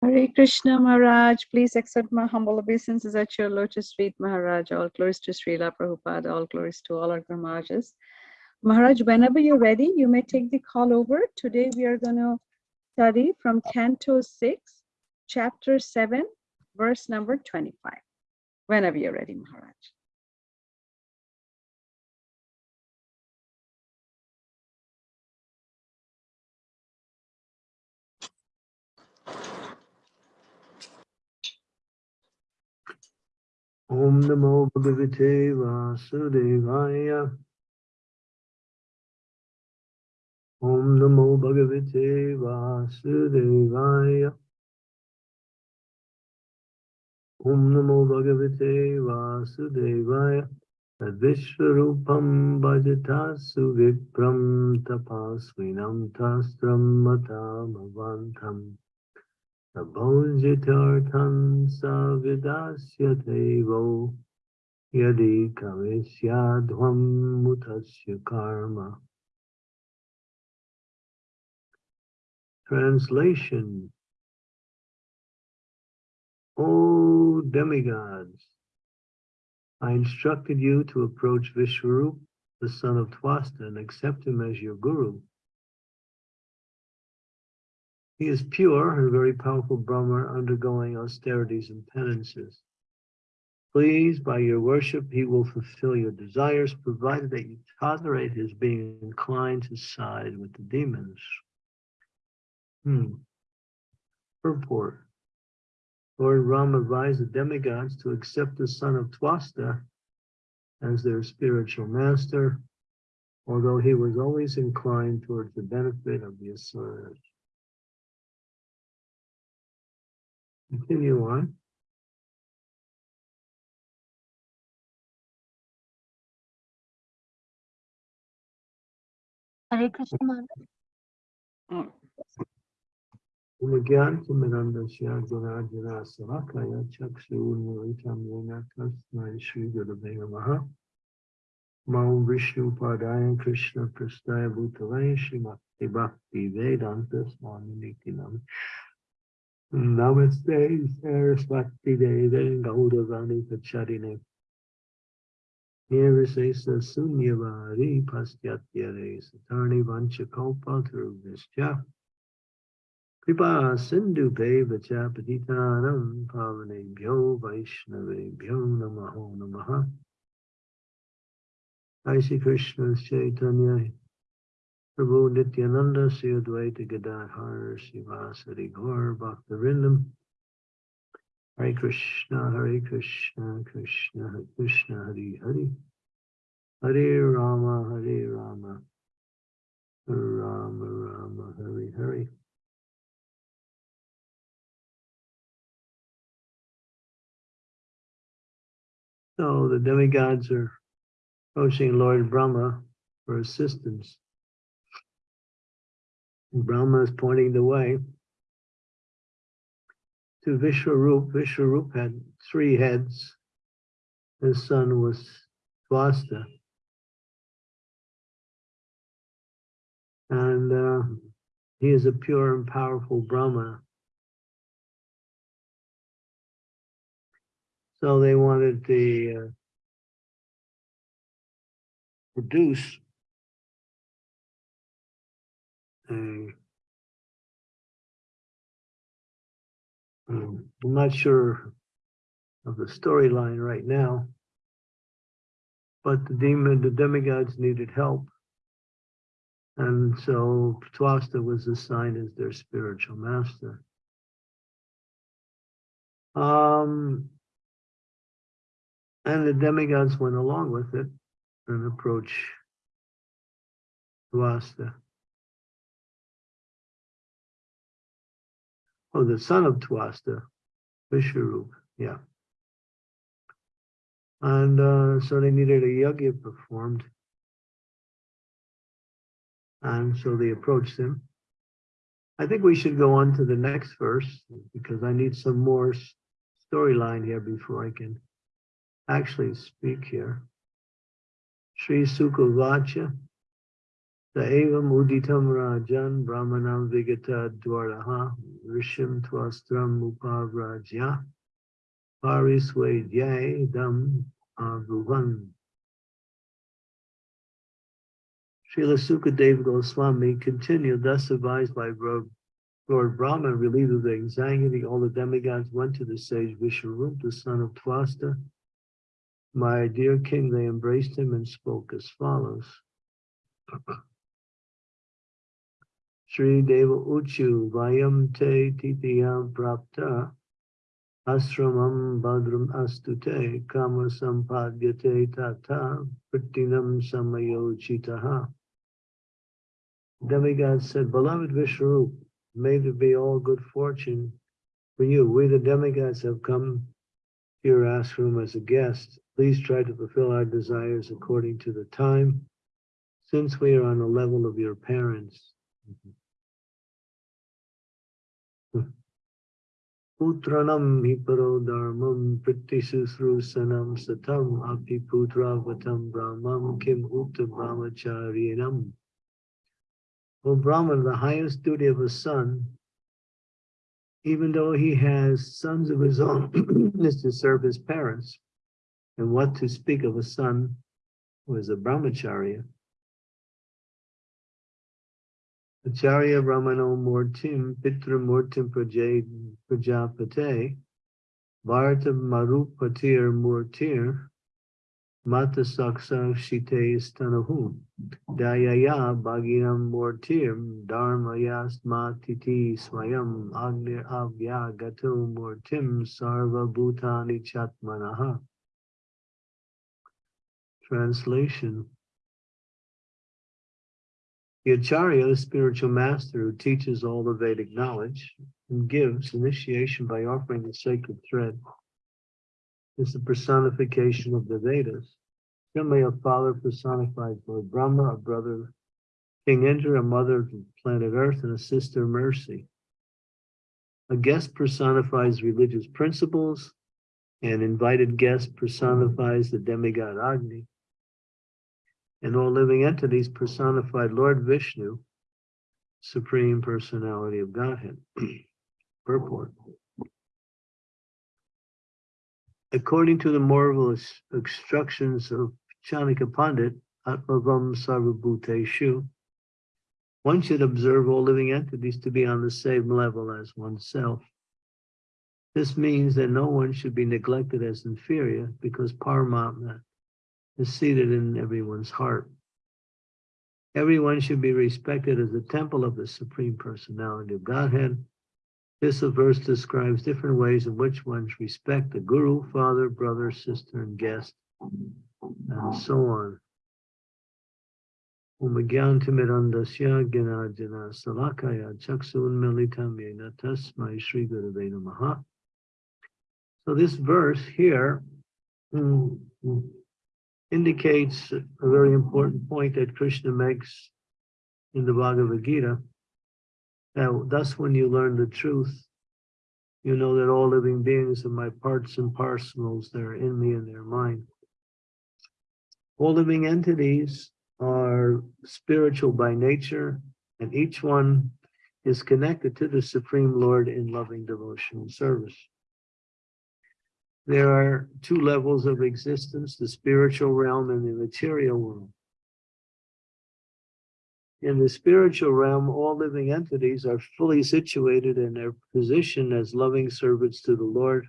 Hare Krishna Maharaj, please accept my humble obeisances at your lotus feet, Maharaj. All glories to Srila Prabhupada, all glories to all our Guru Maharaj, whenever you're ready, you may take the call over. Today we are going to study from Canto 6, Chapter 7, verse number 25. Whenever you're ready, Maharaj. Om Namo Bhagavate Vasudevaya. Om Namo Bhagavate Vasudevaya. Om Namo Bhagavate Vasudevaya. Vishvarupam bhajatasu vipram tapasvinam tastram matamavantam. Savidasyate vo yadi kavisyadhvam mutasya karma. Translation O demigods, I instructed you to approach Vishwarup, the son of Twasta, and accept him as your guru. He is pure, a very powerful Brahma undergoing austerities and penances. Please, by your worship, he will fulfill your desires, provided that you tolerate his being inclined to side with the demons. Hmm. Purport. Lord Ram advised the demigods to accept the son of Twasta as their spiritual master, although he was always inclined towards the benefit of the asuras. Continue on. Hare Krishna Maharaj. Umagyantamanandasya Gunajana Savakaya Chakshunuritam Yena Tasmai Shri Gurave Namaha Mam Vishnu Padaya Krishna Prastaya Bhutale Shrimati Bhakti Vedanta Swami Nitinam Namaste Saraswati Deve Gaudavani Pacharine. Nirvisesa Sunyavari Pastyatya Satarni Vanchakopa Thuruvishya Kripa Sindhu Vacha Patitanam Pavanebhyo Vaishnavebhyo Namaho Namaha. Jai Krishna Chaitanya Prabhu Nityananda Gadadhar Srivasari Bhaktarindam Hare Krishna Hare Krishna Krishna Krishna Hare Hare. Hare Rama Hare Rama. Rama Rama Hare Hare. So the demigods are approaching Lord Brahma for assistance. Brahma is pointing the way to Vishwarup. Vishwarup had three heads. His son was Twasta. And uh, he is a pure and powerful Brahma. So they wanted to uh, produce um, I'm not sure of the storyline right now, but the demon, the demigods needed help. And so Twasta was assigned as their spiritual master. Um, and the demigods went along with it and approached Twasta. Oh, the son of Twasta, Vishwarup, yeah. And uh, so they needed a yajna performed. And so they approached him. I think we should go on to the next verse because I need some more storyline here before I can actually speak here. Sri Sukhavacha Sa evam uditam rajan brahmanam vigata dwaraha rishim twastram upavrajya parisvedya dam avruvan. Srila Sukadeva Goswami continued, thus advised by Lord Brahma, relieved of the anxiety, all the demigods went to the sage Vishwarup, the son of Twasta. My dear king, they embraced him and spoke as follows. Sri Deva Uchu Vayam Te Titiyam Prapta Asramam Badram Astute Kama Sampadyate Tata Prittinam Samayochitaha. Demigod said, Beloved Vishnu, may there be all good fortune for you. We the demigods have come to your ashram as a guest. Please try to fulfill our desires according to the time, since we are on the level of your parents. Mm-hmm. Putranam hiparo dharmam prittisusrusanam satam api putravatam brahmam kim uta brahmacharinam. O Brahman, the highest duty of a son, even though he has sons of his own, is to serve his parents. And what to speak of a son who is a brahmacharya. Acharya Brahmano Murtim Pitra Murtim Prajapate Bharata Marupatir Murtir Mata Saksa Shite Stanahu Dayaya Bhaginam Murtir Dharmayas Matiti Swayam Agnir Avya Gato Murtim Sarva Bhutani Chatmanaha. Translation the Acharya, the spiritual master who teaches all the Vedic knowledge and gives initiation by offering the sacred thread, is the personification of the Vedas. Similarly, a father personifies Lord Brahma, a brother King Indra, a mother of planet Earth, and a sister Mercy. A guest personifies religious principles, and invited guest personifies the demigod Agni and all living entities personified Lord Vishnu, Supreme Personality of Godhead. Purport. According to the marvelous instructions of Chanakya Pandit, Atmavam Sarvabhuteshu, one should observe all living entities to be on the same level as oneself. This means that no one should be neglected as inferior because Paramatma is seated in everyone's heart. Everyone should be respected as a temple of the Supreme Personality of Godhead. This verse describes different ways in which one should respect the guru, father, brother, sister, and guest, and so on. Salakaya Chaksun Militam Sri. So this verse here mm, mm, indicates a very important point that Krishna makes in the Bhagavad Gita. Now, thus, when you learn the truth, you know that all living beings are my parts and parcels, they're in me and they're mine. All living entities are spiritual by nature, and each one is connected to the Supreme Lord in loving devotional service. There are two levels of existence, the spiritual realm and the material world. In the spiritual realm, all living entities are fully situated in their position as loving servants to the Lord.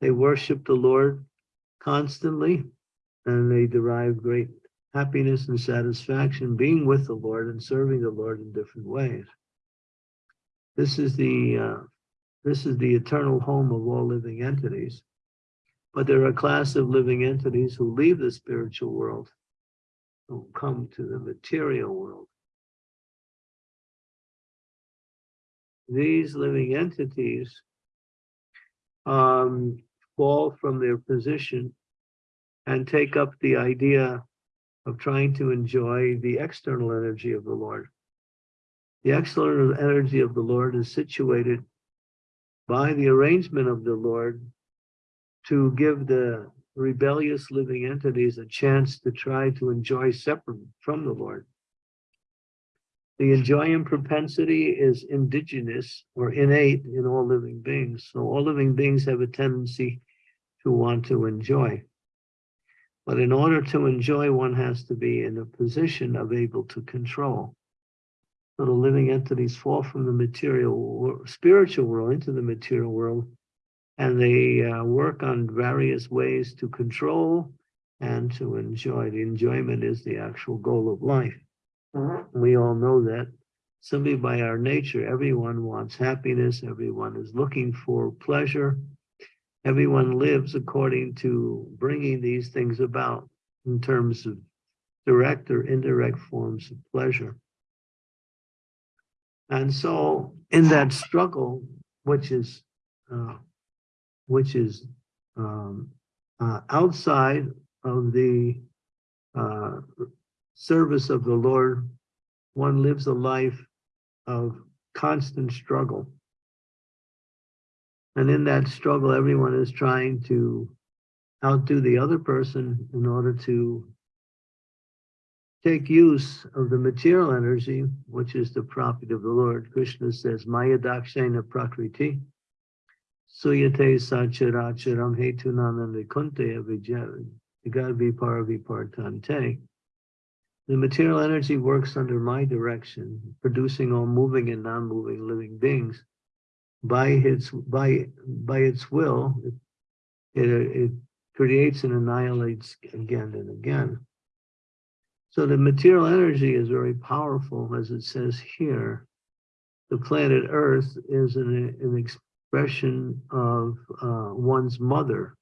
They worship the Lord constantly, and they derive great happiness and satisfaction being with the Lord and serving the Lord in different ways. This is the uh, this is the eternal home of all living entities. But there are a class of living entities who leave the spiritual world, who come to the material world. These living entities um, fall from their position and take up the idea of trying to enjoy the external energy of the Lord. The external energy of the Lord is situated by the arrangement of the Lord to give the rebellious living entities a chance to try to enjoy separate from the Lord. The enjoying propensity is indigenous or innate in all living beings. So all living beings have a tendency to want to enjoy. But in order to enjoy, one has to be in a position of able to control. The living entities fall from the material, spiritual world into the material world, and they uh, work on various ways to control and to enjoy. The enjoyment is the actual goal of life. We all know that simply by our nature, everyone wants happiness, everyone is looking for pleasure. Everyone lives according to bringing these things about in terms of direct or indirect forms of pleasure. And so in that struggle, which is, uh, which is um, uh, outside of the uh, service of the Lord, one lives a life of constant struggle. And in that struggle, everyone is trying to outdo the other person in order to take use of the material energy, which is the property of the Lord. Krishna says, Maya dakshena prakriti, suyate sacharacharam hetunananda kunte vigarvi paravipartante. The material energy works under my direction, producing all moving and non-moving living beings. By its by by its will, it, it, it creates and annihilates again and again. So the material energy is very powerful, as it says here. The planet Earth is an, an expression of uh, one's mother.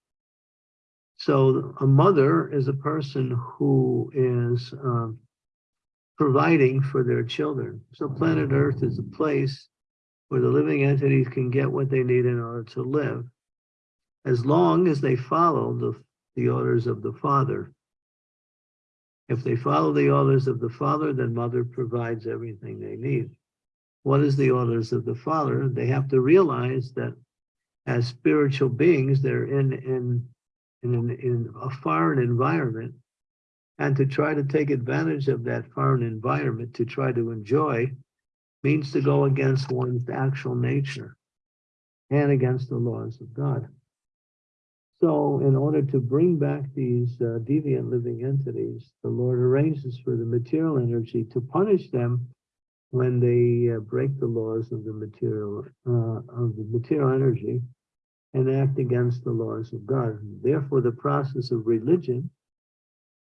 So a mother is a person who is um, providing for their children. So planet Earth is a place where the living entities can get what they need in order to live, as long as they follow the, the orders of the Father. If they follow the orders of the Father, then Mother provides everything they need. What is the orders of the Father? They have to realize that as spiritual beings, they're in, in, in, in a foreign environment. And to try to take advantage of that foreign environment, to try to enjoy, means to go against one's actual nature and against the laws of God. So in order to bring back these uh, deviant living entities, the Lord arranges for the material energy to punish them when they uh, break the laws of the material uh, of the material energy and act against the laws of God. Therefore, the process of religion,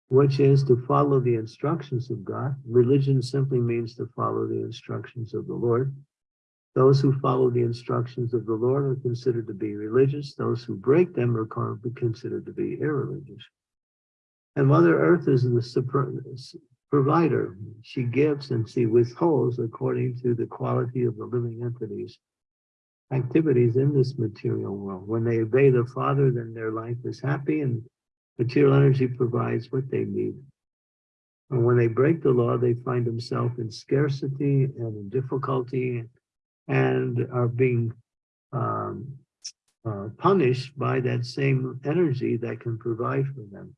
which is to follow the instructions of God, religion simply means to follow the instructions of the Lord. Those who follow the instructions of the Lord are considered to be religious. Those who break them are con- considered to be irreligious. And Mother Earth is the provider. She gives and she withholds according to the quality of the living entities activities in this material world. When they obey the Father, then their life is happy and material energy provides what they need. And when they break the law, they find themselves in scarcity and in difficulty and are being um, uh, punished by that same energy that can provide for them.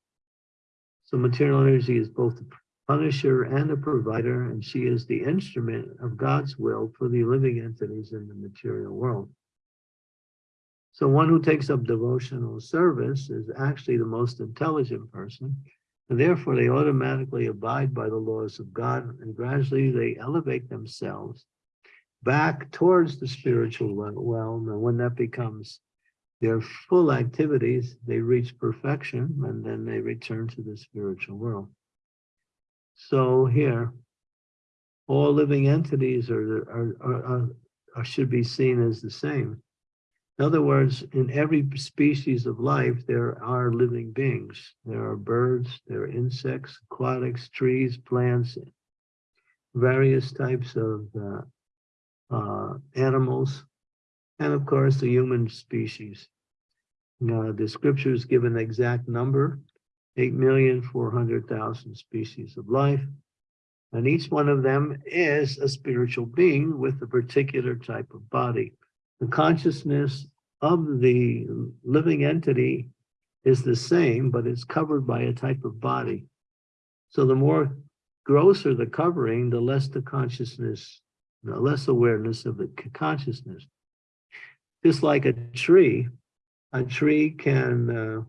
So material energy is both a punisher and a provider, and she is the instrument of God's will for the living entities in the material world. So one who takes up devotional service is actually the most intelligent person, and therefore they automatically abide by the laws of God, and gradually they elevate themselves back towards the spiritual realm. And when that becomes their full activities, they reach perfection and then they return to the spiritual world. So here, all living entities are, are, are, are, should be seen as the same. In other words, in every species of life, there are living beings. There are birds, there are insects, aquatics, trees, plants, various types of uh, uh, animals, and of course, the human species. The scriptures give an exact number, 8,400,000 species of life. And each one of them is a spiritual being with a particular type of body. The consciousness of the living entity is the same, but it's covered by a type of body. So the more grosser the covering, the less the consciousness, the less awareness of the consciousness. Just like a tree, a tree can uh,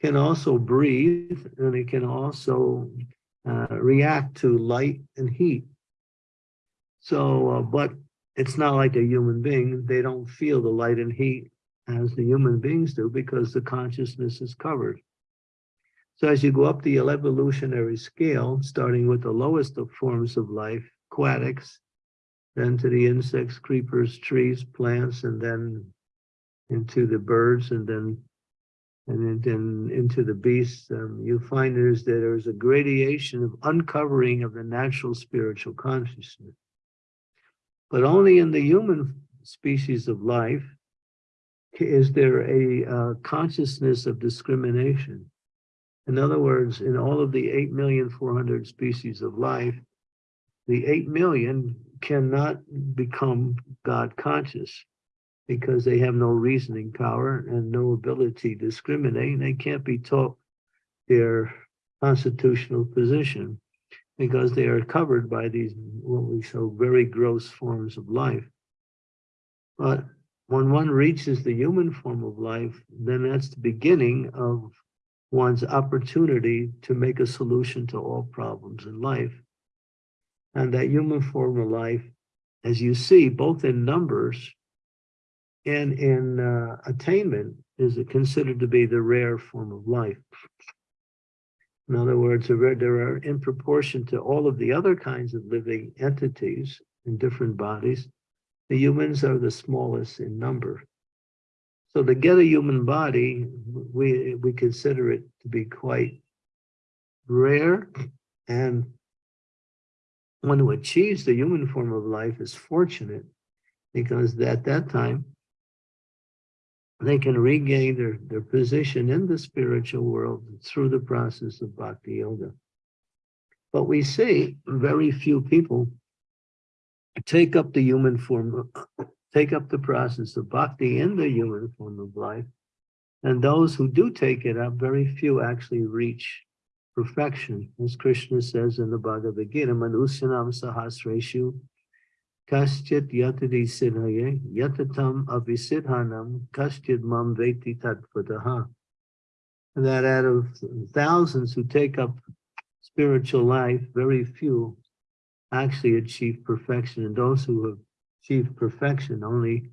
can also breathe and it can also uh, react to light and heat. So, uh, but it's not like a human being. They don't feel the light and heat as the human beings do because the consciousness is covered. So as you go up the evolutionary scale, starting with the lowest of forms of life, aquatics, then to the insects, creepers, trees, plants, and then into the birds, and then and then, into the beasts, um, you find that there's a gradation of uncovering of the natural spiritual consciousness. But only in the human species of life is there a uh, consciousness of discrimination. In other words, in all of the 8,400,000 species of life, the 8 million cannot become God conscious because they have no reasoning power and no ability to discriminate. They can't be taught their constitutional position because they are covered by these, what we show, very gross forms of life. But when one reaches the human form of life, then that's the beginning of one's opportunity to make a solution to all problems in life. And that human form of life, as you see, both in numbers and in uh, attainment, is considered to be the rare form of life. In other words, there are, in proportion to all of the other kinds of living entities in different bodies, the humans are the smallest in number. So to get a human body, we, we consider it to be quite rare. And one who achieves the human form of life is fortunate because at that time, they can regain their, their position in the spiritual world through the process of bhakti yoga. But we see very few people take up the human form, take up the process of bhakti in the human form of life. And those who do take it up, very few actually reach perfection. As Krishna says in the Bhagavad Gita, Manusanam Sahasreshu Kaschit yatadi siddhaye yatatam avisidhanam kaschit mam veti tattvataha. That out of thousands who take up spiritual life, very few actually achieve perfection. And those who have achieved perfection, only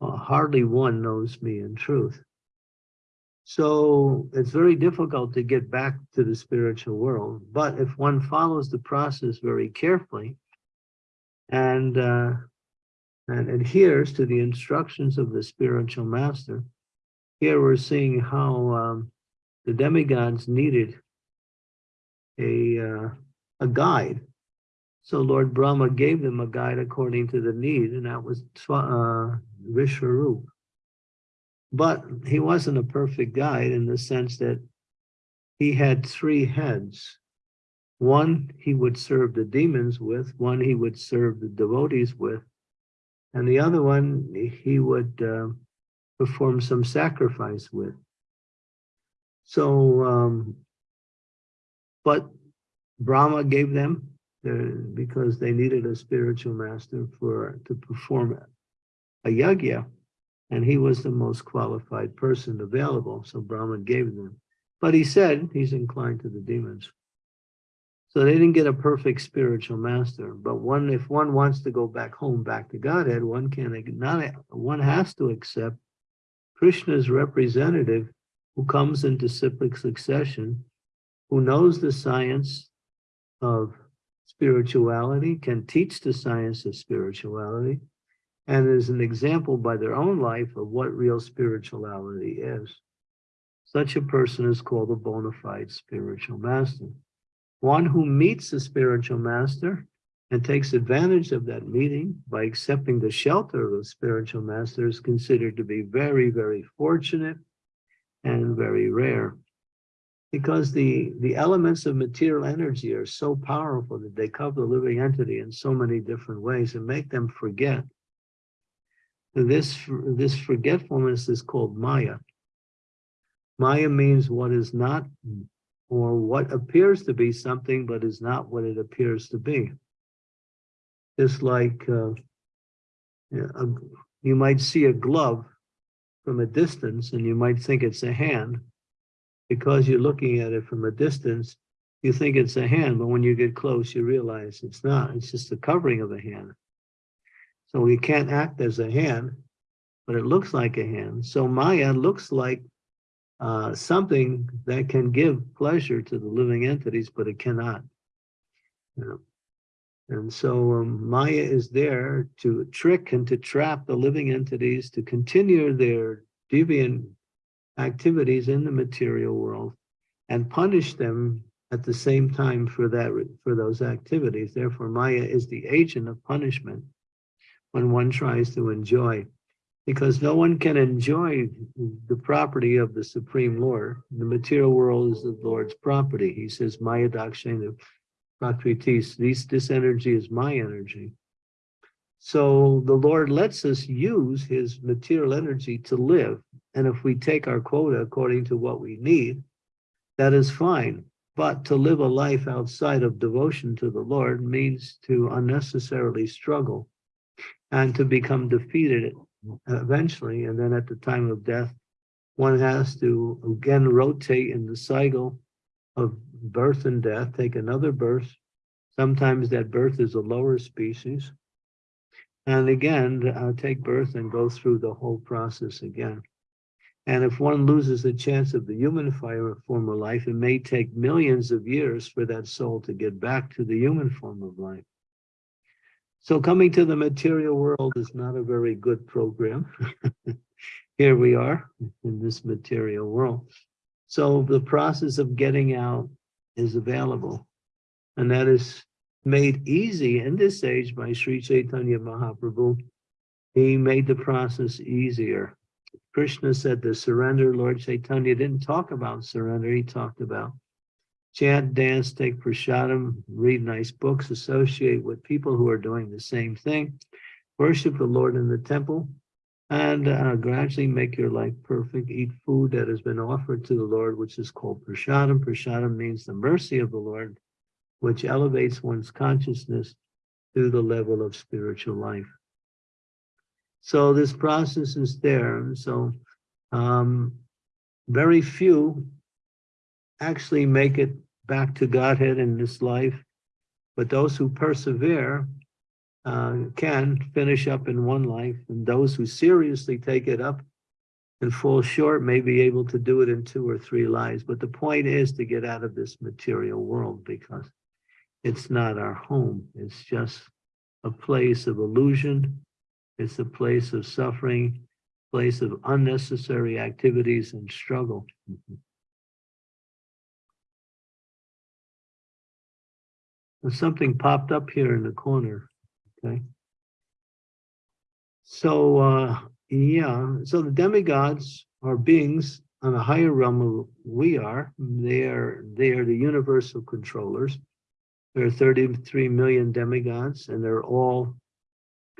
uh, hardly one knows me in truth. So it's very difficult to get back to the spiritual world. But if one follows the process very carefully, and uh, and adheres to the instructions of the spiritual master. Here we're seeing how um, the demigods needed a uh, a guide. So Lord Brahma gave them a guide according to the need, and that was uh, Vishwarup. But he wasn't a perfect guide in the sense that he had three heads. One he would serve the demons with, one he would serve the devotees with, and the other one he would uh, perform some sacrifice with. So, um, but Brahma gave them uh, because they needed a spiritual master for to perform a yagya, and he was the most qualified person available. So Brahma gave them, but he said he's inclined to the demons. So they didn't get a perfect spiritual master, but one, if one wants to go back home, back to Godhead, one can not, one has to accept Krishna's representative who comes in disciplic succession, who knows the science of spirituality, can teach the science of spirituality, and is an example by their own life of what real spirituality is. Such a person is called a bona fide spiritual master. One who meets the spiritual master and takes advantage of that meeting by accepting the shelter of the spiritual master is considered to be very, very fortunate and very rare. Because the, the elements of material energy are so powerful that they cover the living entity in so many different ways and make them forget. This, this forgetfulness is called Maya. Maya means what is not or what appears to be something but is not what it appears to be. Just like uh, a- you might see a glove from a distance and you might think it's a hand. Because you're looking at it from a distance, you think it's a hand, but when you get close, you realize it's not. It's just the covering of a hand. So it can't act as a hand, but it looks like a hand. So Maya looks like uh, something that can give pleasure to the living entities, but it cannot. You know? And so um, Maya is there to trick and to trap the living entities to continue their deviant activities in the material world and punish them at the same time for that for those activities. Therefore, Maya is the agent of punishment when one tries to enjoy because no one can enjoy the property of the Supreme Lord. The material world is the Lord's property. He says, Maya Dakshana Prakritis, this, this energy is my energy. So the Lord lets us use his material energy to live. And if we take our quota according to what we need, that is fine. But to live a life outside of devotion to the Lord means to unnecessarily struggle and to become defeated eventually. And then at the time of death, one has to again rotate in the cycle of birth and death, take another birth. Sometimes that birth is a lower species. And again, uh, take birth and go through the whole process again. And if one loses the chance of the human form of life, it may take millions of years for that soul to get back to the human form of life. So coming to the material world is not a very good program. Here we are in this material world. So the process of getting out is available. And that is made easy in this age by Sri Chaitanya Mahaprabhu. He made the process easier. Krishna said the surrender. Lord Chaitanya didn't talk about surrender. He talked about chant, dance, take prasadam, read nice books, associate with people who are doing the same thing, worship the Lord in the temple, and uh, gradually make your life perfect. Eat food that has been offered to the Lord, which is called prasadam. Prasadam means the mercy of the Lord, which elevates one's consciousness to the level of spiritual life. So this process is there. So um, very few actually make it back to Godhead in this life, but those who persevere uh, can finish up in one life, and those who seriously take it up and fall short may be able to do it in two or three lives. But the point is to get out of this material world because it's not our home. It's just a place of illusion. It's a place of suffering, place of unnecessary activities and struggle. Something popped up here in the corner. Okay. So, uh, yeah, so the demigods are beings on a higher realm of we are. They are they are the universal controllers. There are 33 million demigods, and they're all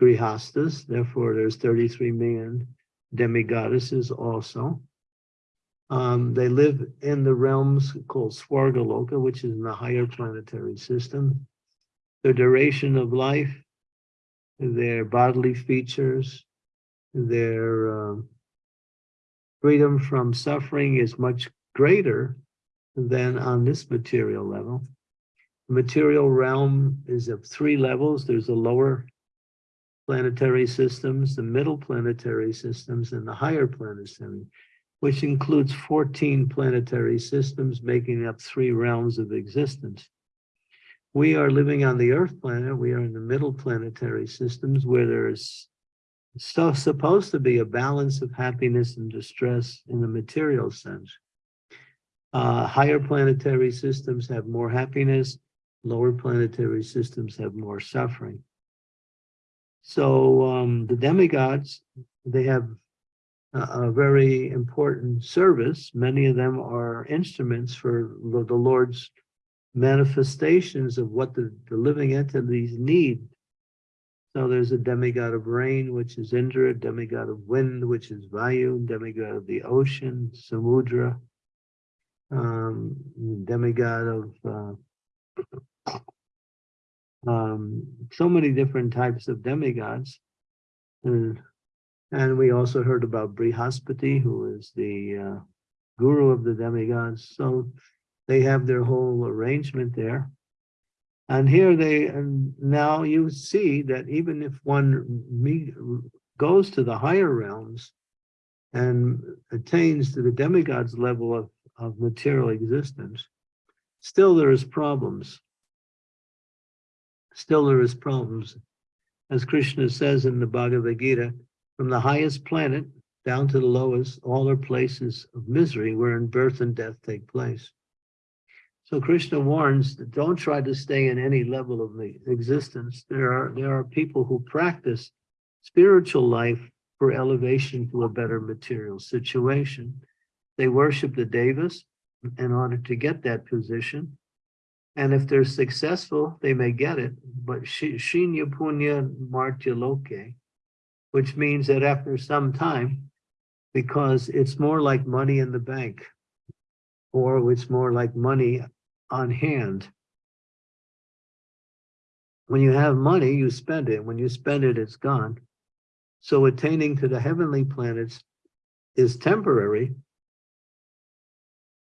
grihastas. Therefore, there's 33 million demigoddesses also. Um, they live in the realms called Swargaloka, which is in the higher planetary system. Their duration of life their bodily features, their um, freedom from suffering is much greater than on this material level. The material realm is of three levels. There's the lower planetary systems, the middle planetary systems, and the higher planetary, which includes 14 planetary systems making up three realms of existence. We are living on the Earth planet. We are in the middle planetary systems where there is so supposed to be a balance of happiness and distress in the material sense. Uh, higher planetary systems have more happiness. Lower planetary systems have more suffering. So um, the demigods, they have a, very important service. Many of them are instruments for the Lord's manifestations of what the, the living entities need. So there's a demigod of rain, which is Indra, demigod of wind, which is Vayu, demigod of the ocean, Samudra. um, demigod of uh, um, so many different types of demigods. And, and we also heard about Brihaspati, who is the uh, guru of the demigods. So they have their whole arrangement there. And here they, and now you see that even if one goes to the higher realms and attains to the demigod's level of, of material existence, still there is problems. Still there is problems. As Krishna says in the Bhagavad Gita, from the highest planet down to the lowest, all are places of misery wherein birth and death take place. So Krishna warns that don't try to stay in any level of the existence. There are there are people who practice spiritual life for elevation to a better material situation. They worship the devas in order to get that position. And if they're successful, they may get it. But shinya punya martya loke, which means that after some time, because it's more like money in the bank, or it's more like money on hand. When you have money, you spend it. When you spend it, it's gone. So attaining to the heavenly planets is temporary.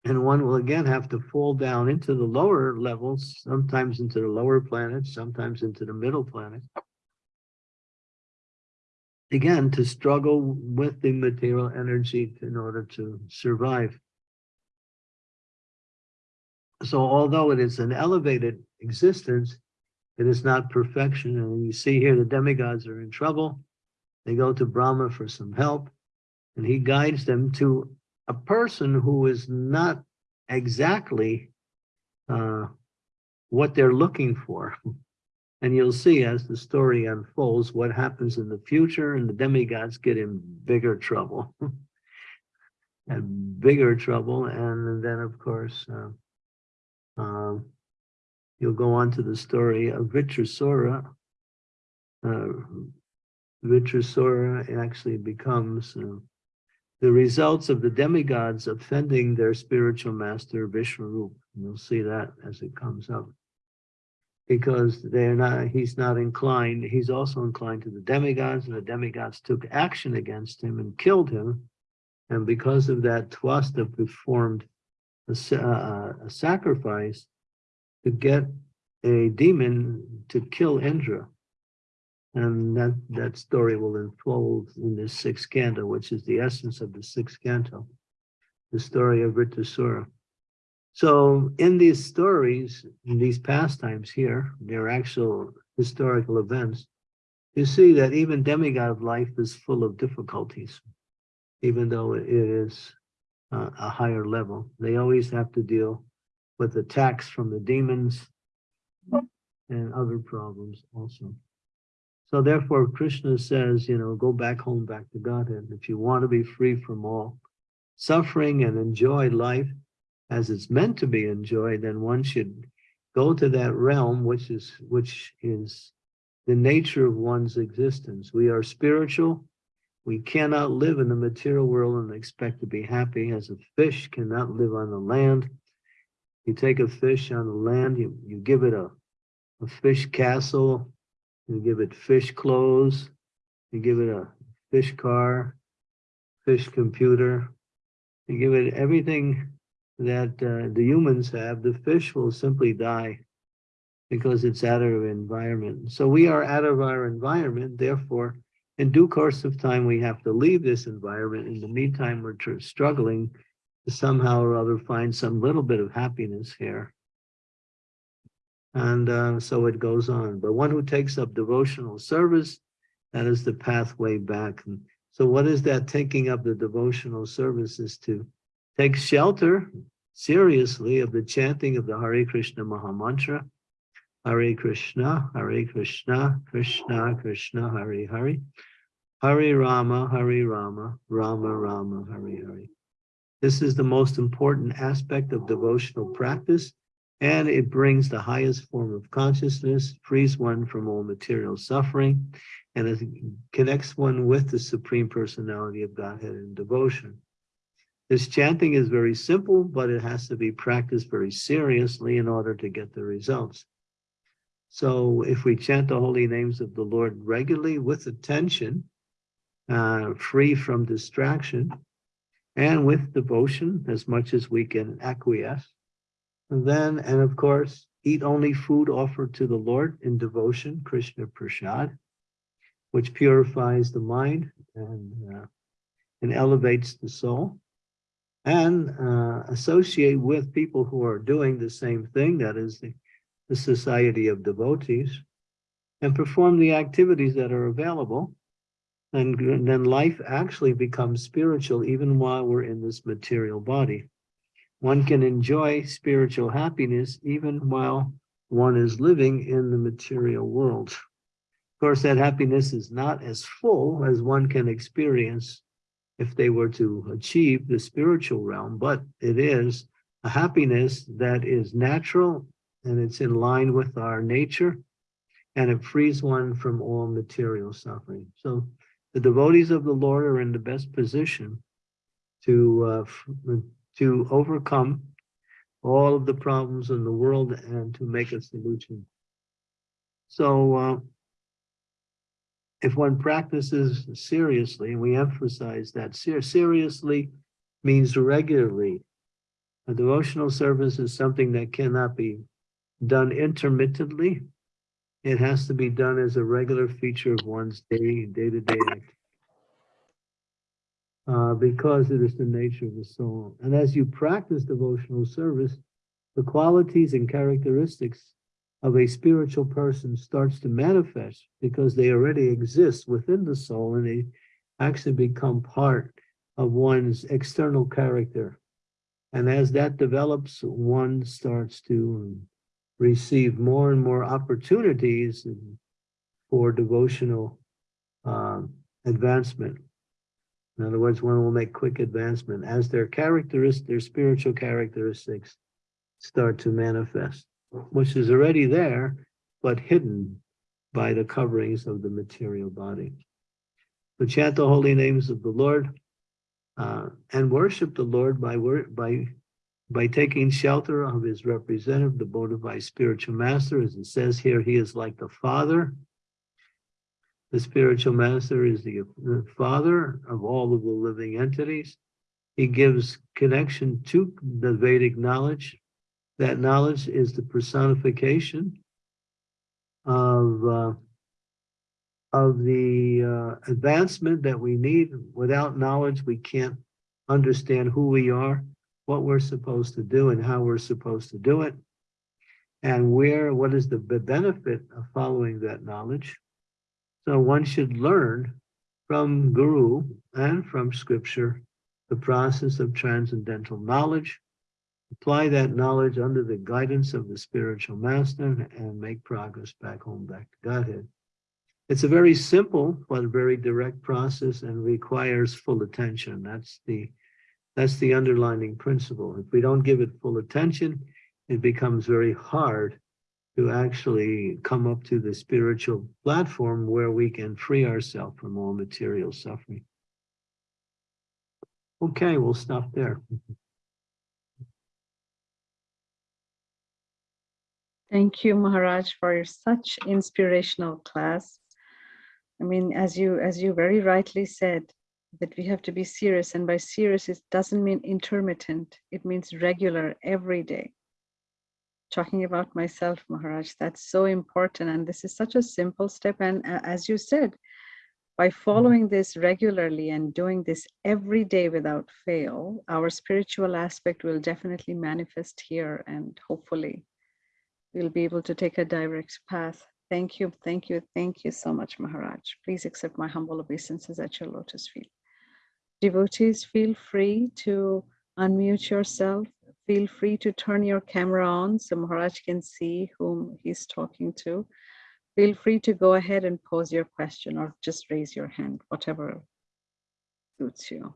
And one will again have to fall down into the lower levels, sometimes into the lower planets, sometimes into the middle planets. Again, to struggle with the material energy in order to survive. So although it is an elevated existence, it is not perfection. And you see here, the demigods are in trouble. They go to Brahma for some help, and he guides them to a person who is not exactly uh, what they're looking for. And you'll see as the story unfolds what happens in the future, and the demigods get in bigger trouble. and bigger trouble. And then, of course, uh, um, you'll go on to the story of Vritrasura. Uh, actually becomes uh, the results of the demigods offending their spiritual master Vishnu. You'll see that as it comes up. Because they're not, he's not inclined, he's also inclined to the demigods, and the demigods took action against him and killed him. And because of that, Twasta performed a, uh, a sacrifice to get a demon to kill Indra. And that, that story will unfold in this sixth canto, which is the essence of the sixth canto, the story of Vritrasura. So in these stories, in these pastimes here, they're actual historical events, you see that even demigod life is full of difficulties, even though it is uh, a higher level. They always have to deal with attacks from the demons and other problems also. So therefore, Krishna says, you know, go back home, back to Godhead. If you want to be free from all suffering and enjoy life as it's meant to be enjoyed, then one should go to that realm, which is which is the nature of one's existence. We are spiritual, we cannot live in the material world and expect to be happy as a fish cannot live on the land. You take a fish on the land, you, you give it a, a fish castle, you give it fish clothes, you give it a fish car, fish computer, you give it everything that uh, the humans have, the fish will simply die because it's out of our environment. So we are out of our environment, therefore in due course of time, we have to leave this environment. In the meantime, we're struggling to somehow or other find some little bit of happiness here. And uh, so it goes on. But one who takes up devotional service, that is the pathway back. And so what is that taking up the devotional service is to take shelter seriously of the chanting of the Hare Krishna Maha Mantra. Hare Krishna, Hare Krishna, Krishna Krishna, Hare Hare. Hare Rama, Hare Rama, Rama Rama, Hare Hare. This is the most important aspect of devotional practice, and it brings the highest form of consciousness, frees one from all material suffering, and it connects one with the Supreme Personality of Godhead in devotion. This chanting is very simple, but it has to be practiced very seriously in order to get the results. So if we chant the holy names of the Lord regularly with attention, uh, free from distraction, and with devotion as much as we can acquiesce, then, and of course, eat only food offered to the Lord in devotion, Krishna Prasad, which purifies the mind and, uh, and elevates the soul and uh, associate with people who are doing the same thing, that is the, the society of devotees, and perform the activities that are available. And then life actually becomes spiritual even while we're in this material body. One can enjoy spiritual happiness even while one is living in the material world. Of course, that happiness is not as full as one can experience if they were to achieve the spiritual realm, but it is a happiness that is natural and it's in line with our nature and it frees one from all material suffering. So the devotees of the Lord are in the best position to, uh, to overcome all of the problems in the world and to make a solution. So uh, if one practices seriously, and we emphasize that ser seriously means regularly. A devotional service is something that cannot be done intermittently. It has to be done as a regular feature of one's day, day-to-day -day uh, because it is the nature of the soul. And as you practice devotional service, the qualities and characteristics of a spiritual person starts to manifest because they already exist within the soul and they actually become part of one's external character. And as that develops, one starts to receive more and more opportunities for devotional um, advancement. In other words, one will make quick advancement as their characteristics, their spiritual characteristics start to manifest which is already there, but hidden by the coverings of the material body. So chant the holy names of the Lord uh, and worship the Lord by, by, by taking shelter of his representative, the bona fide spiritual master. As it says here, he is like the father. The spiritual master is the, the father of all of the living entities. He gives connection to the Vedic knowledge that knowledge is the personification of uh, of the uh, advancement that we need. Without knowledge, we can't understand who we are, what we're supposed to do, and how we're supposed to do it, and where, what is the benefit of following that knowledge. So one should learn from Guru and from scripture the process of transcendental knowledge apply that knowledge under the guidance of the spiritual master and make progress back home, back to Godhead. It's a very simple but very direct process and requires full attention. That's the that's the underlining principle. If we don't give it full attention, it becomes very hard to actually come up to the spiritual platform where we can free ourselves from all material suffering. Okay, we'll stop there. Thank you, Maharaj, for your such inspirational class. I mean, as you as you very rightly said, that we have to be serious, and by serious, it doesn't mean intermittent. It means regular, every day. Talking about myself, Maharaj, that's so important, and this is such a simple step. And uh, as you said, by following this regularly and doing this every day without fail, our spiritual aspect will definitely manifest here and hopefully we'll be able to take a direct path. Thank you, thank you, thank you so much, Maharaj. Please accept my humble obeisances at your lotus feet. Devotees, feel free to unmute yourself. Feel free to turn your camera on so Maharaj can see whom he's talking to. Feel free to go ahead and pose your question or just raise your hand, whatever suits you.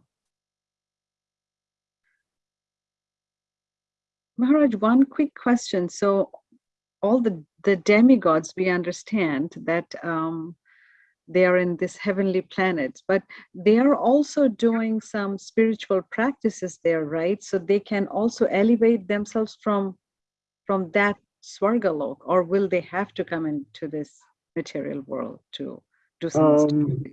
Maharaj, one quick question. So all the the demigods we understand that um, they are in this heavenly planet, but they are also doing some spiritual practices there, right? So they can also elevate themselves from from that Swargalok, or will they have to come into this material world to do some Um,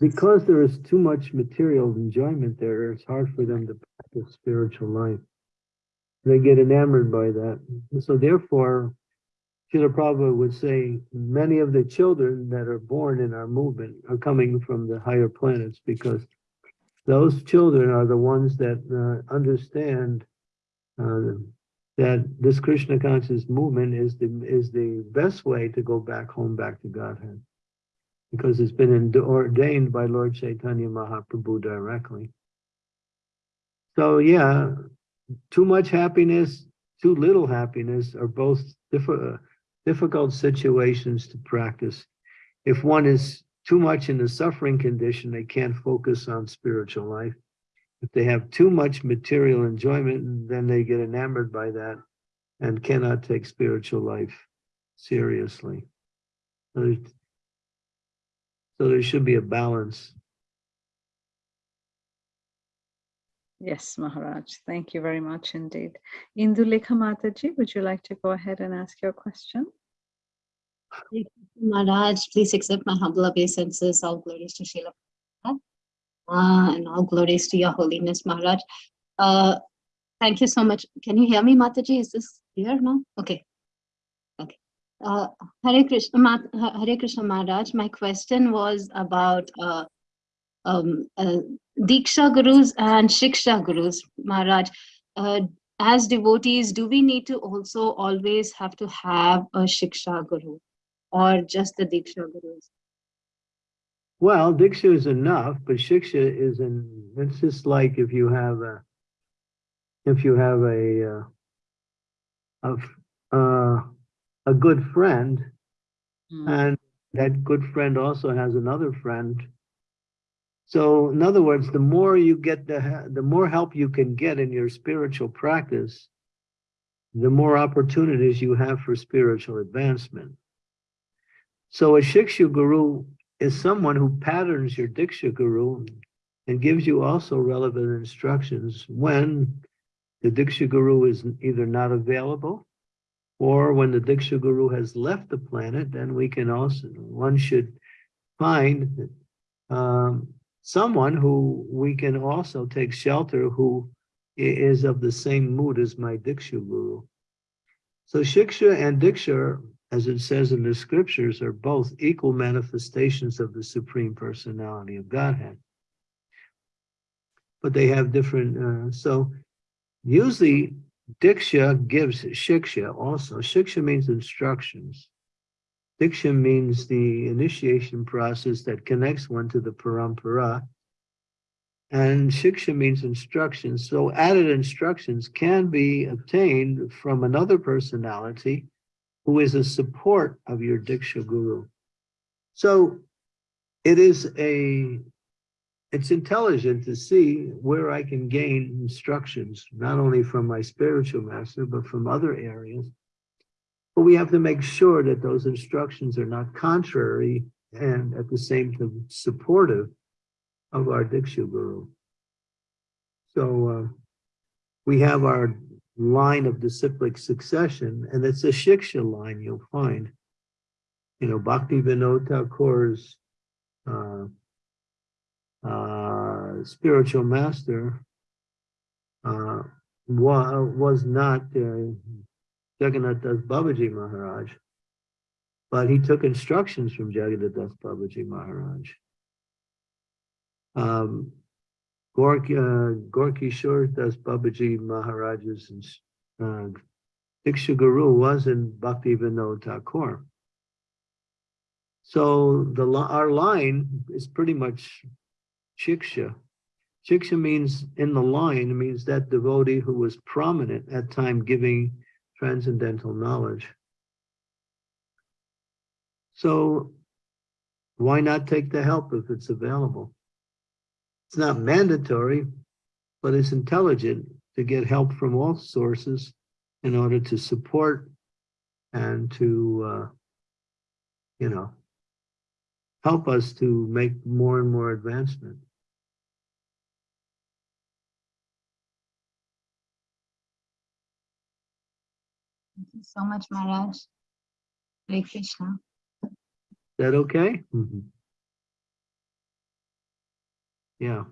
because there is too much material enjoyment there, it's hard for them to practice spiritual life. They get enamored by that. So therefore, Srila Prabhupada would say, many of the children that are born in our movement are coming from the higher planets because those children are the ones that uh, understand uh, that this Krishna conscious movement is the is the best way to go back home, back to Godhead because it's been ordained by Lord Chaitanya Mahaprabhu directly. So yeah, too much happiness, too little happiness are both diffi- difficult situations to practice. If one is too much in the suffering condition, they can't focus on spiritual life. If they have too much material enjoyment, then they get enamored by that and cannot take spiritual life seriously. So so there should be a balance. Yes, Maharaj. Thank you very much indeed. Indulekha Mataji, would you like to go ahead and ask your question? Maharaj, please accept my humble obeisances. All glories to Srila. Uh, and all glories to your holiness, Maharaj. Uh, thank you so much. Can you hear me, Mataji? Is this clear now? Okay. Okay. Uh, Hare Krishna, Ma- Ha- Hare Krishna Maharaj. My question was about uh, um, uh, Diksha Gurus and Shiksha Gurus, Maharaj. Uh, as devotees, do we need to also always have to have a Shiksha Guru? Or just the Diksha Gurus? Well, Diksha is enough, but Shiksha is an, it's just like if you have a, if you have a, uh, a, uh, a good friend, Hmm. and that good friend also has another friend. So in other words, the more you get the, the more help you can get in your spiritual practice, the more opportunities you have for spiritual advancement. So a Shiksha Guru is someone who patterns your Diksha Guru and gives you also relevant instructions when the Diksha Guru is either not available or when the Diksha Guru has left the planet, then we can also, one should find um, someone who we can also take shelter who is of the same mood as my Diksha Guru. So Shiksha and Diksha as it says in the scriptures, are both equal manifestations of the Supreme Personality of Godhead. But they have different, uh, so usually Diksha gives Shiksha also. Shiksha means instructions. Diksha means the initiation process that connects one to the parampara. And Shiksha means instructions. So added instructions can be obtained from another personality who is a support of your Diksha Guru. So it is a, it's intelligent to see where I can gain instructions, not only from my spiritual master, but from other areas. But we have to make sure that those instructions are not contrary and at the same time supportive of our Diksha Guru. So uh, we have our line of disciplic succession, and it's a Shiksha line you'll find. You know, Bhakti Vinod Thakur's uh, uh, spiritual master uh, wa- was not uh, Jagannath Das Babaji Maharaj, but he took instructions from Jagannath Das Babaji Maharaj. Um, Gorky, uh, Gaura Kishore Babaji Maharaj's uh, Diksha Guru was in Bhakti Vinod Thakur. So the our line is pretty much Shiksha. Shiksha means in the line, means that devotee who was prominent at time giving transcendental knowledge. So why not take the help if it's available? It's not mandatory, but it's intelligent to get help from all sources in order to support and to, uh, you know, help us to make more and more advancement. Thank you so much, Maharaj. Hare Krishna. Is that okay? Mhm. Yeah,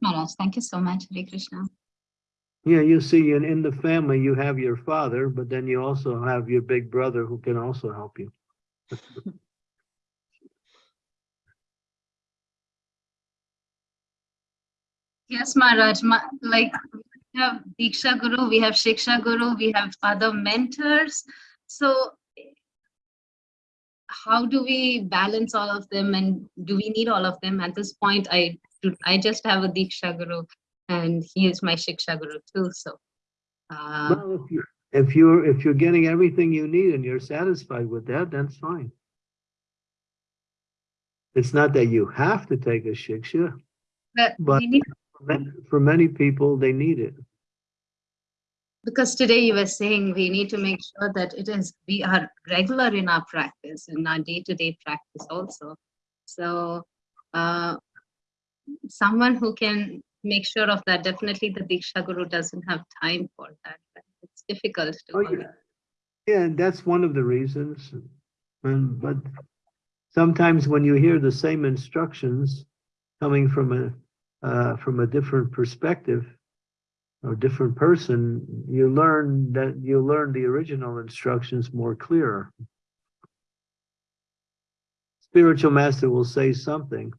Maharaj, thank you so much. Hare Krishna. yeah, you see, in, in the family, you have your father, but then you also have your big brother who can also help you. Yes, Maharaj, ma- like we have Diksha Guru, we have Shiksha Guru, we have other mentors. So how do we balance all of them and do we need all of them? At this point, I I just have a Diksha Guru and he is my Shiksha Guru too, so. Uh, Well, if you're, if you're, if you're getting everything you need and you're satisfied with that, that's fine. It's not that you have to take a shiksha. but but- we need For ma- For many people, they need it. Because today you were saying we need to make sure that it is, we are regular in our practice, in our day-to-day practice also. So uh, someone who can make sure of that, definitely the Diksha Guru doesn't have time for that. It's difficult to. Oh, yeah. Yeah, that's one of the reasons. And, but sometimes when you hear the same instructions coming from a, uh, from a different perspective or different person, you learn that, you learn the original instructions more clearer. Spiritual master will say something,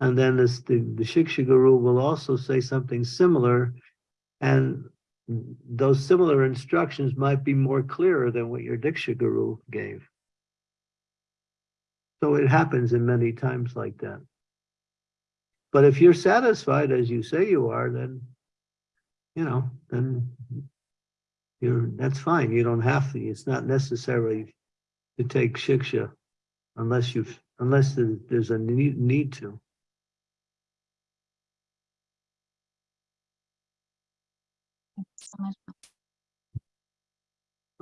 and then this, the, the Shiksha Guru will also say something similar, and those similar instructions might be more clearer than what your Diksha Guru gave. So it happens in many times like that. But if you're satisfied as you say you are, then, you know, then you're, that's fine. You don't have to. It's not necessary to take Shiksha unless you've, unless there's a need, need to. so.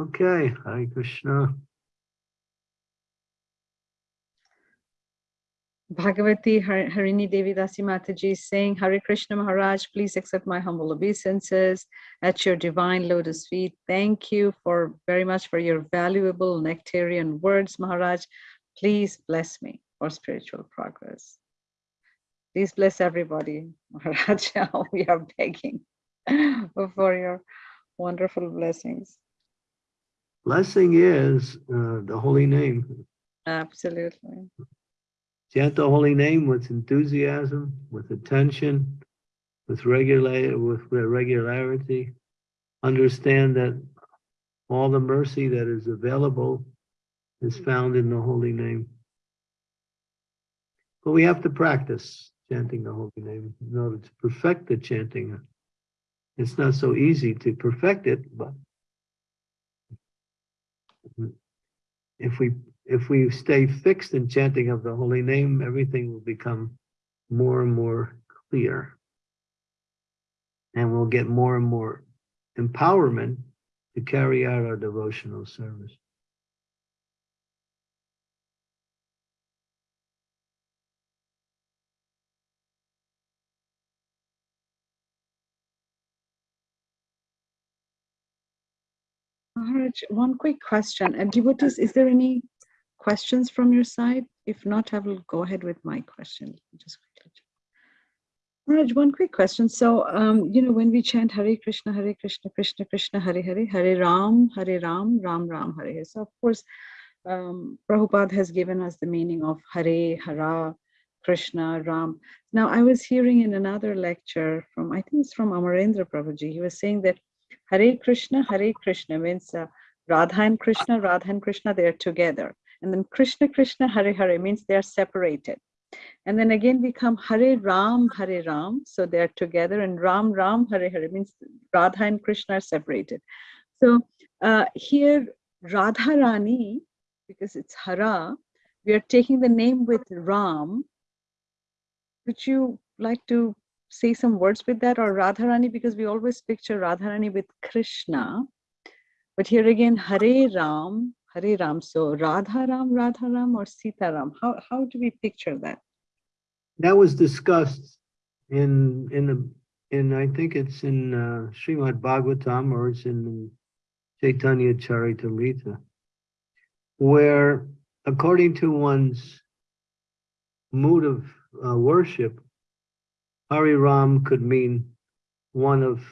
Okay, Hare Krishna. Bhagavati Har- Harini Devi Dasi Mataji saying, Hare Krishna Maharaj, please accept my humble obeisances at your divine lotus feet. Thank you for very much for your valuable nectarian words, Maharaj. Please bless me for spiritual progress. Please bless everybody, Maharaj. We are begging for your wonderful blessings. Blessing is uh, the holy name. Absolutely. Chant the holy name with enthusiasm, with attention, with regular, with regularity. Understand that all the mercy that is available is found in the holy name. But we have to practice chanting the holy name in order to perfect the chanting. It's not so easy to perfect it, but if we if we stay fixed in chanting of the holy name, everything will become more and more clear. And we'll get more and more empowerment to carry out our devotional service. Maharaj, one quick question. And devotees, is there any questions from your side? If not, I will go ahead with my question. Just one quick question. So, um, you know, when we chant Hare Krishna, Hare Krishna, Krishna Krishna, Hare Hare, Hare Ram, Hare Ram, Ram Ram, Hare Hare. So, of course, um, Prabhupada has given us the meaning of Hare, Hara, Krishna, Ram. Now, I was hearing in another lecture from, I think it's from Amarendra Prabhuji, he was saying that Hare Krishna, Hare Krishna means uh, Radha and Krishna, Radha and Krishna, they are together. And then Krishna, Krishna, Hare Hare means they are separated. And then again we come Hare Ram, Hare Ram, so they are together. And Ram, Ram, Hare Hare means Radha and Krishna are separated. So uh, here Radha Rani, because it's Hara, we are taking the name with Ram. Would you like to say some words with that or Radharani because we always picture Radharani with Krishna. But here again, Hare Ram, Hari Ram. So Radha Ram, Radha Ram, or Sita Ram? How how do we picture that? That was discussed in, in the, in, I think it's in uh, Srimad Bhagavatam or it's in Chaitanya Charitamrita, where according to one's mood of uh, worship, Hari Ram could mean one of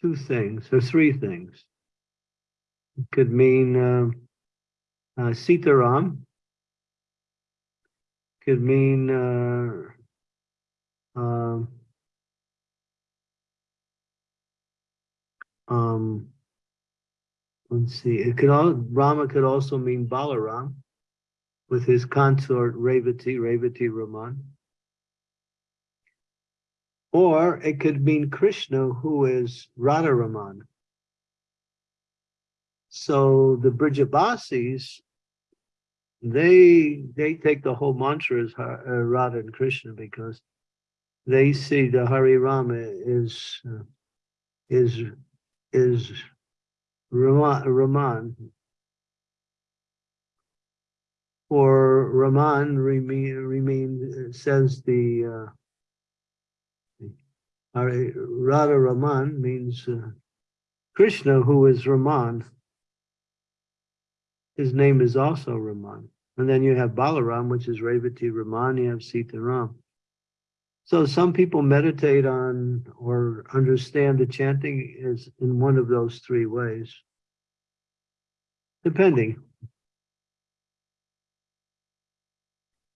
two things or three things. It could mean uh, uh, Sitaram, could mean uh, um, um, let's see, it could all, Rama could also mean Balaram with his consort Revati, Revati Raman. Or it could mean Krishna, who is Radharaman. So the Brijbasis, they they take the whole mantra as Har- uh, Radha and Krishna because they see the Hari Rama is uh, is is Raman, Raman. Or Raman remain remain uh, says the uh, Radha Raman means uh, Krishna, who is Raman. His name is also Raman. And then you have Balaram, which is Revati Raman, you have Sita Ram. So some people meditate on or understand the chanting is in one of those three ways. Depending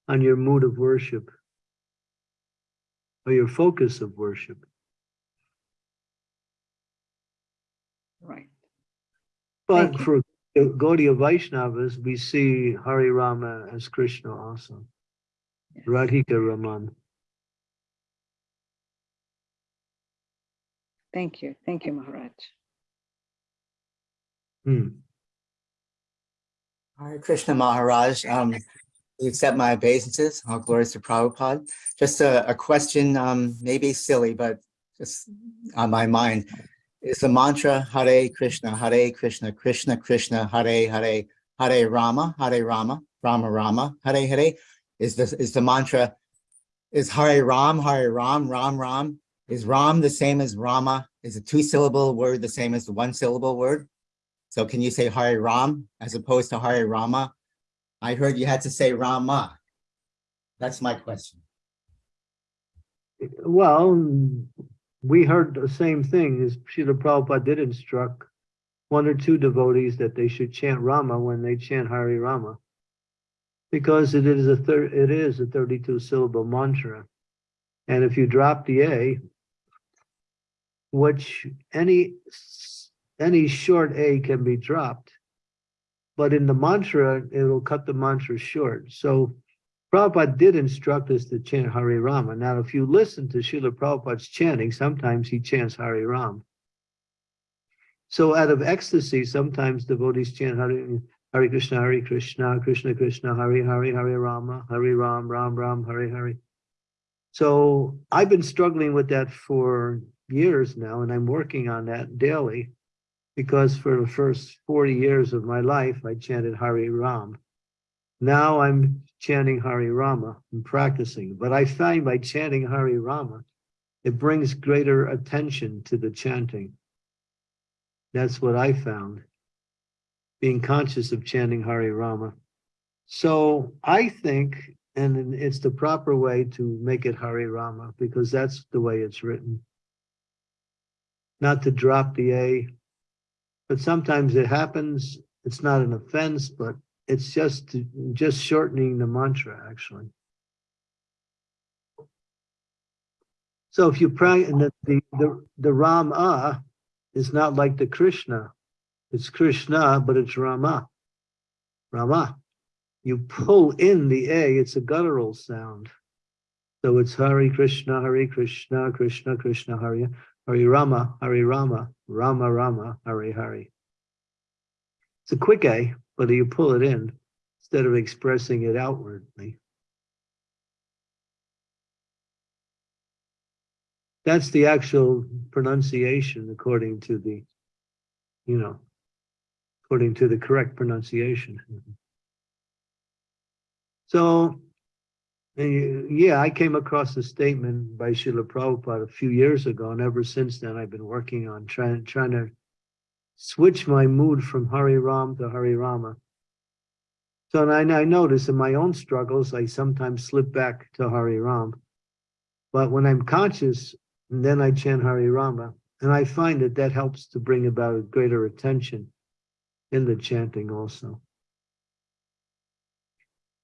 on your mood of worship or your focus of worship. Right. But for Gaudiya Vaishnavas, we see Hari Rama as Krishna also, Yes. Radhika Raman. Thank you. Thank you, Maharaj. Hmm. Hare Krishna Maharaj, um, you accept my obeisances, all glories to Prabhupada. Just a, a question, um, maybe silly, but just on my mind. Is the mantra Hare Krishna, Hare Krishna, Krishna Krishna, Hare Hare, Hare Rama, Hare Rama, Rama Rama, Hare Hare? Is this, is the mantra, is Hare Ram, Hare Ram, Ram Ram? Is Ram the same as Rama? Is a two syllable word the same as the one syllable word? So can you say Hare Ram as opposed to Hare Rama? I heard you had to say Rama. That's my question. Well, we heard the same thing, as Srila Prabhupada did instruct one or two devotees that they should chant Rama when they chant Hari Rama. Because it is a it is a thirty-two syllable mantra. And if you drop the A, which any, any short A can be dropped. But in the mantra, it'll cut the mantra short. So Prabhupada did instruct us to chant Hari Rama. Now, if you listen to Srila Prabhupada's chanting, sometimes he chants Hari Ram. So out of ecstasy, sometimes devotees chant Hari, Hari Krishna, Hari Krishna, Krishna Krishna, Hari Hari, Hari Rama, Hari Ram, Ram Ram, Hari Hari. So I've been struggling with that for years now, and I'm working on that daily. Because for the first 40 years of my life, I chanted Hari Ram. Now I'm chanting Hari Rama and practicing, but I find by chanting Hari Rama, it brings greater attention to the chanting. That's what I found, being conscious of chanting Hari Rama. So I think, and it's the proper way to make it Hari Rama, because that's the way it's written. Not to drop the A, but sometimes it happens, it's not an offense, but it's just, just shortening the mantra, actually. So if you pray, and the, the, the, the Rama is not like the Krishna. It's Krishna, but it's Rama. Rama. You pull in the A, it's a guttural sound. So it's Hari Krishna, Hari Krishna, Krishna Krishna, Hari, Hari Rama, Hari Rama, Rama Rama, Hari Hari. It's a quick A, but you pull it in instead of expressing it outwardly. That's the actual pronunciation according to the, you know, according to the correct pronunciation. So, yeah, I came across a statement by Srila Prabhupada a few years ago, and ever since then, I've been working on trying, trying to switch my mood from Hari Ram to Hari Rama. So and I, I notice in my own struggles, I sometimes slip back to Hari Ram. But when I'm conscious, then I chant Hari Rama, and I find that that helps to bring about a greater attention in the chanting also.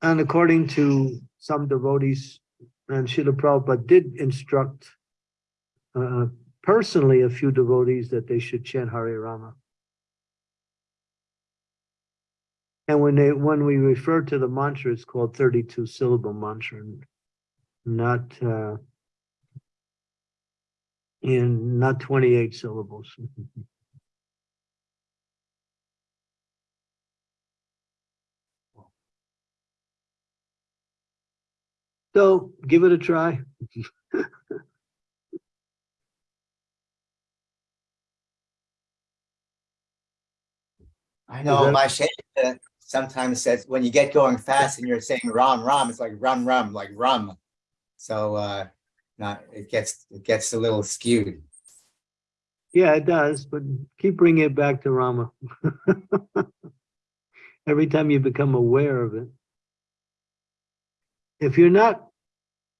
And according to some devotees, and Srila Prabhupada did instruct uh, personally a few devotees that they should chant Hari Rama. And when they, when we refer to the mantra, it's called thirty-two syllable mantra, not uh, in, not twenty-eight syllables. So give it a try. I know my uh, sometimes says when you get going fast and you're saying ram ram, it's like rum rum, like rum. So uh not it gets it gets a little skewed. Yeah, it does, but keep bringing it back to Rama. Every time you become aware of it. If you're not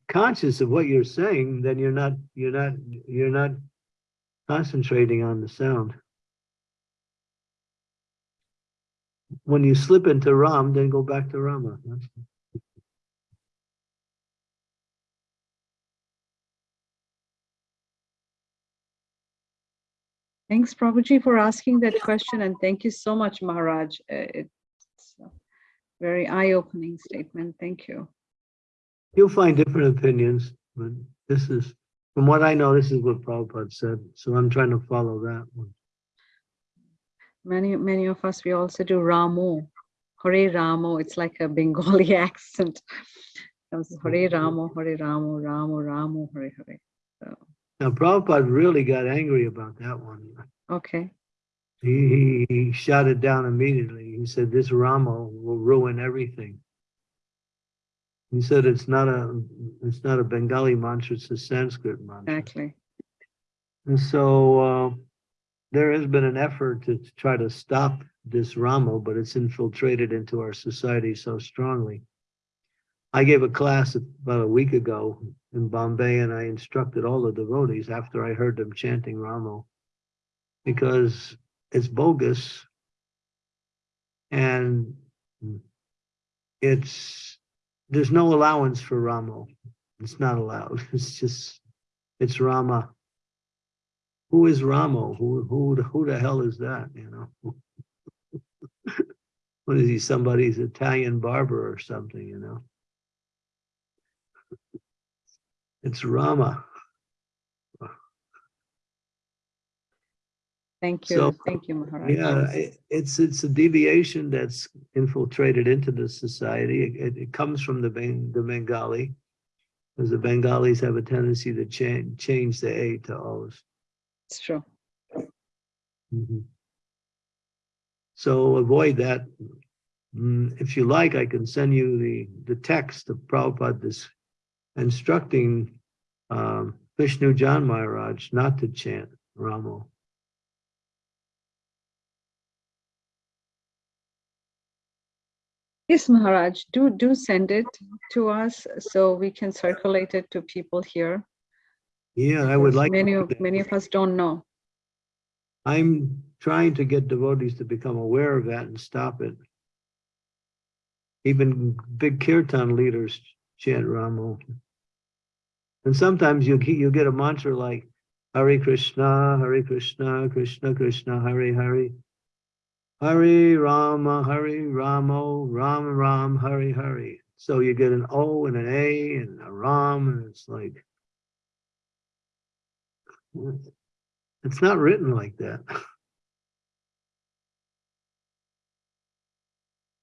conscious of what you're saying, then you're not, you're not, you're not concentrating on the sound. When you slip into Ram, then go back to Rama. Thanks, Prabhuji, for asking that question, and thank you so much, Maharaj. Uh, It's a very eye-opening statement. Thank you. You'll find different opinions, but this is, from what I know, this is what Prabhupada said, so I'm trying to follow that one. Many, many of us, we also do Ramo, Hare Ramo. It's like a Bengali accent. Comes Hare Ramo, Hare Ramo, Ramo, Ramo, Hare Hare. So, Now Prabhupada really got angry about that one. okay, He, he, he shot it down immediately. He said, this Rama will ruin everything. He said, it's not a, it's not a Bengali mantra, it's a Sanskrit mantra. exactly. And so, uh, there has been an effort to try to stop this Rama, but it's infiltrated into our society so strongly. I gave a class about a week ago in Bombay and I instructed all the devotees after I heard them chanting Ramo. Because it's bogus. And it's, there's no allowance for Ramo. It's not allowed. It's just, it's Rama. Who is Ramo? Who, who, the- who the hell is that, you know? What is he, somebody's Italian barber or something, you know? It's Rama. Thank you. So, Thank you, Maharaj. Yeah, it's, it's a deviation that's infiltrated into the society. It- It, it comes from the Ben, the Bengali. Because the Bengalis have a tendency to change, change the A to O's. It's true. Mhm. So avoid that. Mm, If you like, I can send you the, the text of Prabhupada this instructing um, Vishnujana Maharaj not to chant Ramo. Yes, Maharaj, do, do send it to us so we can circulate it to people here. Yeah, I would like. Many of, many of us don't know. I'm trying to get devotees to become aware of that and stop it. Even big kirtan leaders chant Ramo. And sometimes you you get a mantra like Hare Krishna, Hare Krishna, Krishna Krishna, Hare Hare. Hare Rama, Hare Ramo, Ram Ram, Hare Hare. So you get an O and an A and a Ram, and it's like it's not written like that.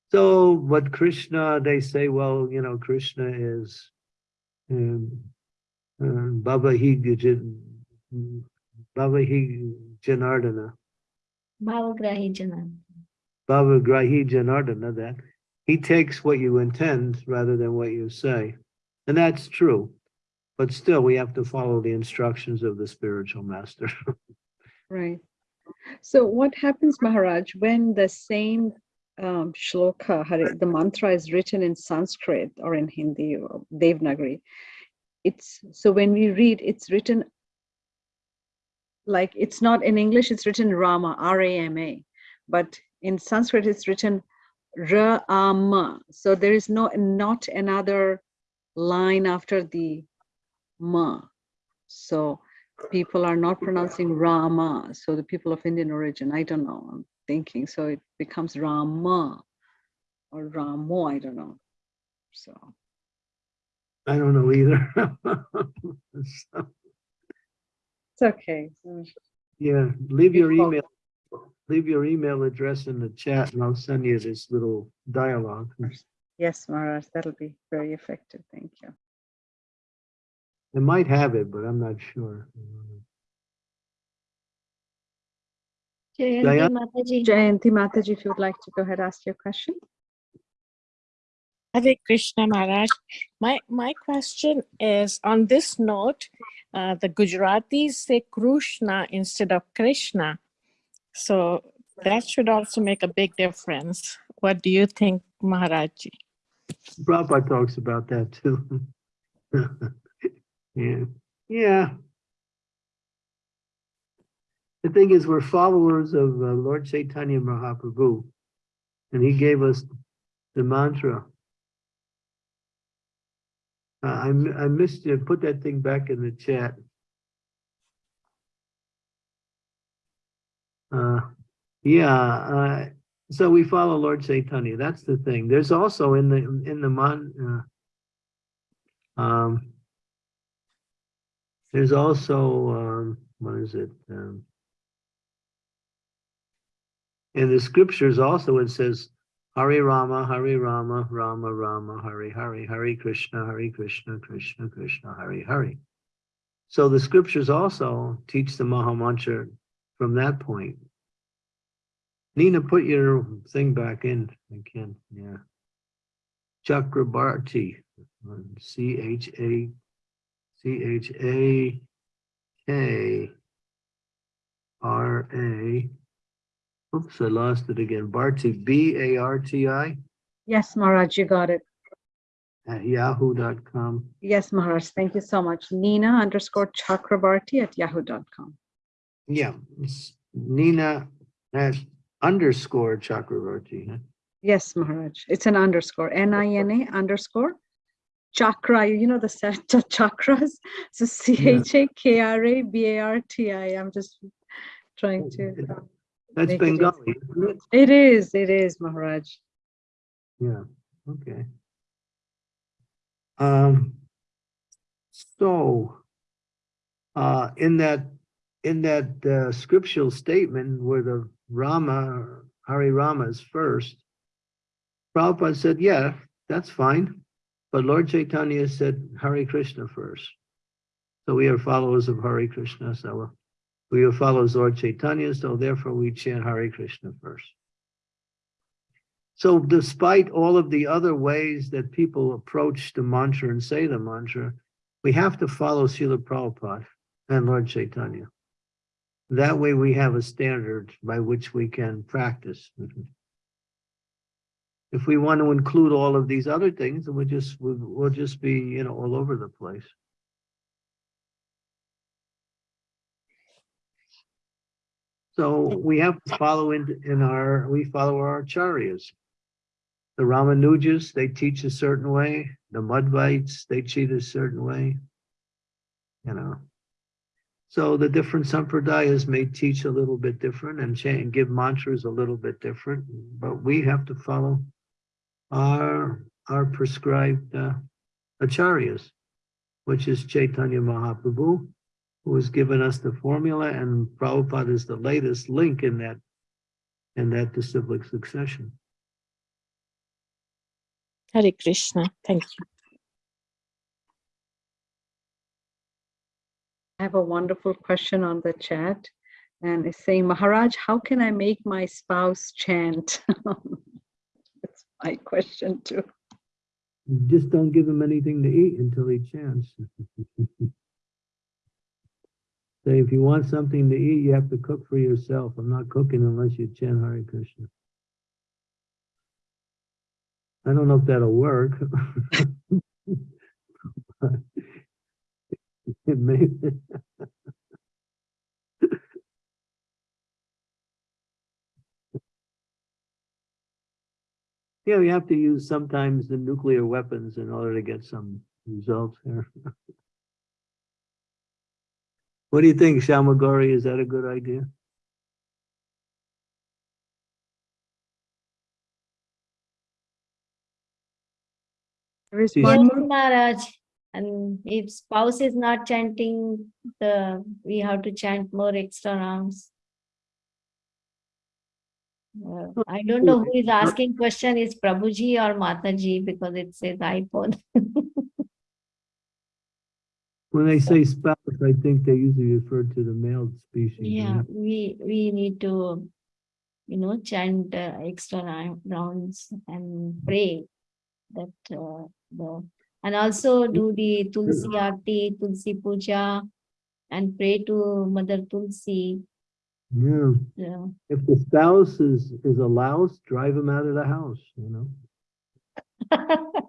So, but Krishna, they say, well, you know, Krishna is um, uh, Baba Hi Baba Hi Janardana. Bhavagrahi Janan. Bhavagrahi Janardana that he takes what you intend rather than what you say. And that's true. But still, we have to follow the instructions of the spiritual master. Right. So what happens, Maharaj, when the same um, shloka, the mantra is written in Sanskrit or in Hindi or Devanagari? It's, so when we read, it's written like, it's not in English, it's written Rama, R-A-M-A. But in Sanskrit, it's written Ra-ama. So there is no, not another line after the ma. So people are not pronouncing Rama. So the people of Indian origin, I don't know, I'm thinking, so it becomes Rama or Ramo, I don't know. So, I don't know either. So, it's okay. Yeah, leave your email, leave your email address in the chat and I'll send you this little dialogue. Yes, Maharaj, that'll be very effective. Thank you. I might have it, but I'm not sure. Jayanti Jaya- Mataji. Jayanti Mataji, if you would like to go ahead, ask your question. Hare Krishna Maharaj. My my question is on this note, uh, the Gujaratis say Krishna instead of Krishna. So that should also make a big difference. What do you think, Maharaji? Prabhupada talks about that too. Yeah, yeah. The thing is, we're followers of uh, Lord Chaitanya Mahaprabhu. And he gave us the mantra. Uh, I, I missed you, put that thing back in the chat. Uh, yeah, uh, so we follow Lord Chaitanya, that's the thing. There's also in the, in the man, uh, um, there's also, um, what is it? Um, in the scriptures also, it says, Hari Rama, Hari Rama, Rama Rama, Hari Hari, Hari Krishna, Hari Krishna, Krishna Krishna, Hari Hari. So the scriptures also teach the Maha Mantra from that point. Nina, put your thing back in again, yeah. Chakrabarti, C H A, C H A K R A. Oops, I lost it again. Barti, B A R T I Yes, Maharaj, you got it. at yahoo.com. Yes, Maharaj, thank you so much. Nina underscore Chakrabarti at yahoo.com. Yeah, it's Nina at underscore Chakravarti. huh? Yes, Maharaj, it's an underscore, N-I-N-A underscore chakra, you know, the set of chakras. So C-H-A-K-R-A-B-A-R-T-I. I'm just trying to, That's Make it. Bengali, isn't it? it is, it is, Maharaj. Yeah, okay. Um, so, uh, in that, in that, uh, scriptural statement where the Rama, Hari Rama is first, Prabhupada said, yeah, that's fine, but Lord Chaitanya said Hari Krishna first. So we are followers of Hari Krishna, so we are followers of Lord Chaitanya, so therefore we chant Hari Krishna first. So despite all of the other ways that people approach the mantra and say the mantra, we have to follow Srila Prabhupada and Lord Chaitanya. That way we have a standard by which we can practice. If we want to include all of these other things, then we just, we'll, we'll just be, you know, all over the place. So we have to follow in, in our, we follow our acharyas. The Ramanujas, they teach a certain way. The Madhvites, they teach a certain way. You know. So the different sampradayas may teach a little bit different and change, give mantras a little bit different, but we have to follow our, our prescribed uh, acharyas, which is Chaitanya Mahaprabhu, who has given us the formula, and Prabhupada is the latest link in that, in that disciplic succession. Hare Krishna. Thank you. I have a wonderful question on the chat. and it's saying, Maharaj, how can I make my spouse chant? My question too. Just don't give him anything to eat until he chants. Say, if you want something to eat, you have to cook for yourself. I'm not cooking unless you chant Hare Krishna. I don't know if that'll work. It may. Yeah, we have to use sometimes the nuclear weapons in order to get some results here. What do you think, Shamagori? Is that a good idea? There is Yes, one Yes, more. Maharaj. And if spouse is not chanting, the, we have to chant more extra rounds. Uh, I don't know who is asking question, is Prabhuji or Mataji, because it says iPhone. When they say spouse, I think they usually refer to the male species. Yeah, right? we, we need to, you know, chant uh, extra rounds and pray that uh, the, and also do the Tulsi Aarti, Tulsi Puja, and pray to Mother Tulsi. Yeah, Yeah. if the spouse is, is a louse, drive him out of the house, you know?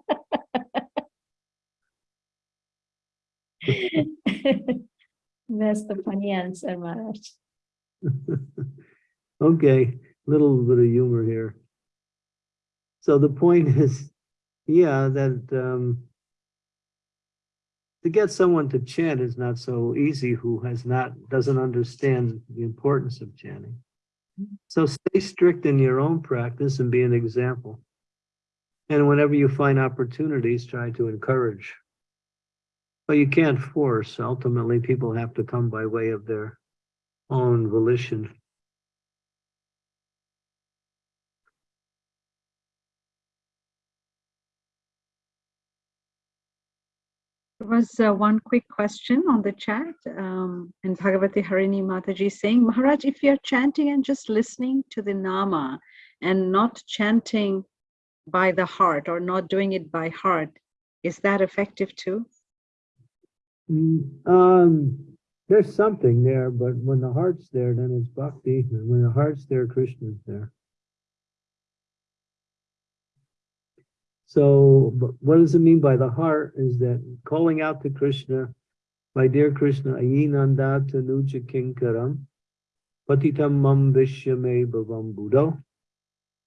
That's the funny answer, Maharaj. Okay, little bit of humor here. So the point is, yeah, that um to get someone to chant is not so easy who has not, doesn't understand the importance of chanting. So stay strict in your own practice and be an example. And whenever you find opportunities, try to encourage. But you can't force. Ultimately, people have to come by way of their own volition. Was uh, one quick question on the chat, um, and Bhagavati Harini Mataji saying, Maharaj, if you're chanting and just listening to the Nama and not chanting by the heart or not doing it by heart, is that effective too? Mm, Um, there's something there, but when the heart's there, then it's bhakti. And when the heart's there, Krishna's there. So, what does it mean by the heart is that calling out to Krishna, my dear Krishna, ayinanda tanuja kinkaram, patitam mam vishyame bhavam buddho,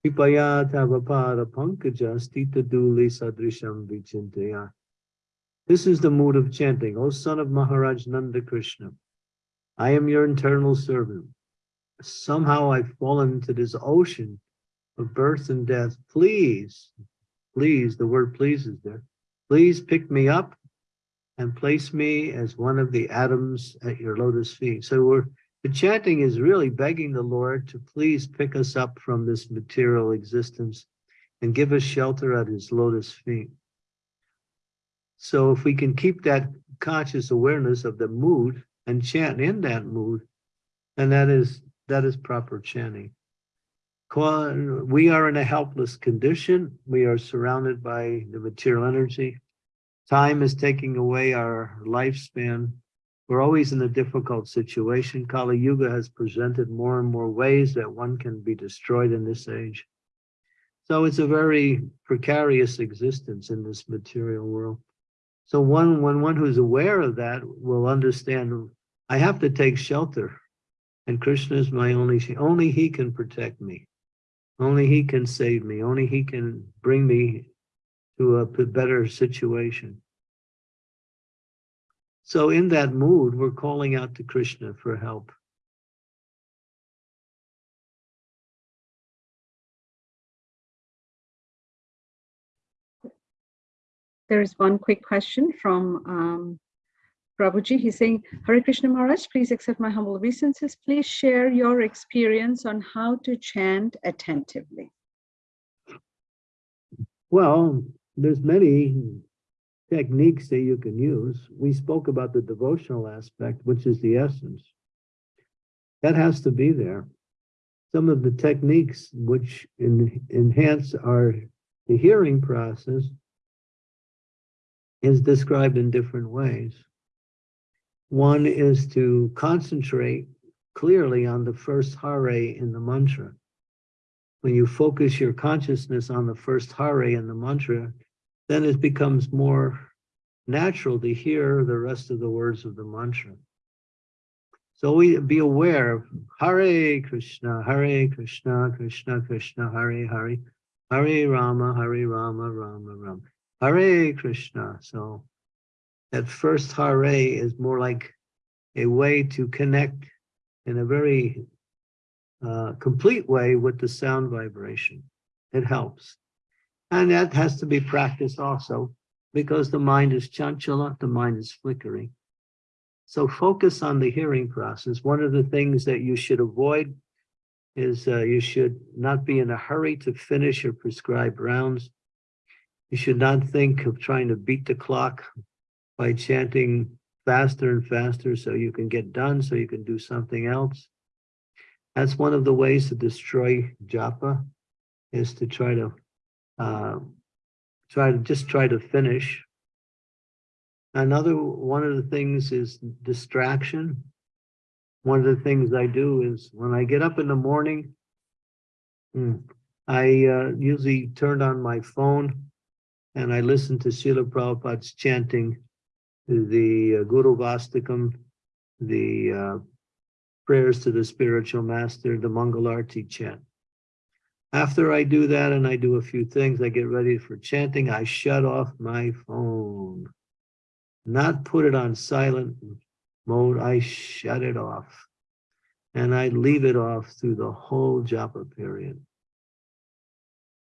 pipaya tavapada pankaja stita duli sadrisham vichintaya. This is the mood of chanting, O son of Maharaj Nanda Krishna. I am your internal servant. Somehow I've fallen into this ocean of birth and death. Please, please, the word please is there. Please pick me up and place me as one of the atoms at your lotus feet. So we're, the chanting is really begging the Lord to please pick us up from this material existence and give us shelter at his lotus feet. So if we can keep that conscious awareness of the mood and chant in that mood, then that is, that is proper chanting. We are in a helpless condition. We are surrounded by the material energy. Time is taking away our lifespan. We're always in a difficult situation. Kali Yuga has presented more and more ways that one can be destroyed in this age. So it's a very precarious existence in this material world. So one, when one who's aware of that will understand, I have to take shelter. And Krishna is my only, only he can protect me. Only he can save me. Only he can bring me to a better situation. So in that mood, we're calling out to Krishna for help. There is one quick question from um, Prabhuji. He's saying, Hare Krishna Maharaj, please accept my humble obeisances. Please share your experience on how to chant attentively. Well, there's many techniques that you can use. We spoke about the devotional aspect, which is the essence. That has to be there. Some of the techniques which en- enhance our the hearing process is described in different ways. One is to concentrate clearly on the first hare in the mantra. When you focus your consciousness on the first hare in the mantra, then it becomes more natural to hear the rest of the words of the mantra. So we be aware of Hare Krishna, Hare Krishna, Krishna Krishna, Hare Hare, Hare Rama, Hare Rama, Rama Rama, Hare Krishna. So that first Hare is more like a way to connect in a very uh, complete way with the sound vibration. It helps. And that has to be practiced also because the mind is chanchala, the mind is flickering. So focus on the hearing process. One of the things that you should avoid is uh, you should not be in a hurry to finish your prescribed rounds. You should not think of trying to beat the clock by chanting faster and faster so you can get done, so you can do something else. That's one of the ways to destroy japa, is to try to uh, try to just try to finish. Another one of the things is distraction. One of the things I do is when I get up in the morning, hmm, I uh, usually turn on my phone and I listen to Srila Prabhupada's chanting the uh, Gurvashtakam, the uh, prayers to the spiritual master, the Mangalarti chant. After I do that and I do a few things, I get ready for chanting, I shut off my phone. Not put it on silent mode, I shut it off. And I leave it off through the whole japa period.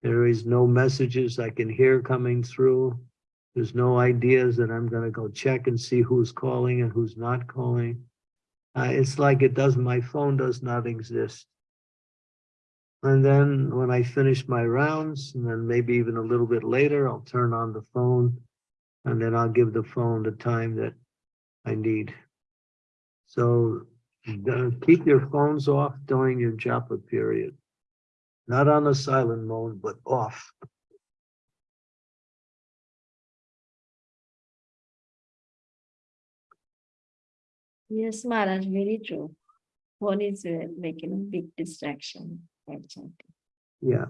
There is no messages I can hear coming through. There's no ideas that I'm gonna go check and see who's calling and who's not calling. Uh, it's like it does, my phone does not exist. And then when I finish my rounds, and then maybe even a little bit later, I'll turn on the phone. And then I'll give the phone the time that I need. So keep your phones off during your japa period. Not on the silent mode, but off. Yes, Maharaj, very true. One is uh, you know, big distraction. Yeah,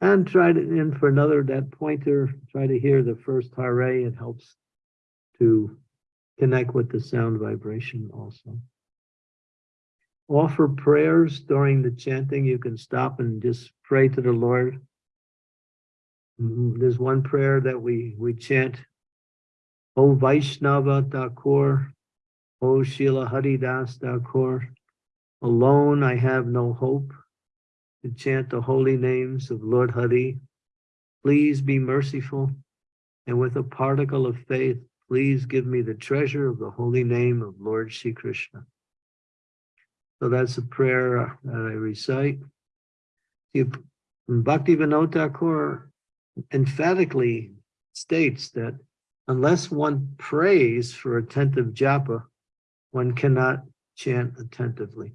and try to, and for another, that pointer, try to hear the first hare, it helps to connect with the sound vibration also. Offer prayers during the chanting, you can stop and just pray to the Lord. Mm, There's one prayer that we, we chant. O Vaishnava Thakur, O Srila Haridas Thakur, alone I have no hope to chant the holy names of Lord Hari. Please be merciful, and with a particle of faith, please give me the treasure of the holy name of Lord Shri Krishna. So that's a prayer uh, that I recite. Bhakti Vinod Thakur emphatically states that unless one prays for attentive japa, one cannot chant attentively.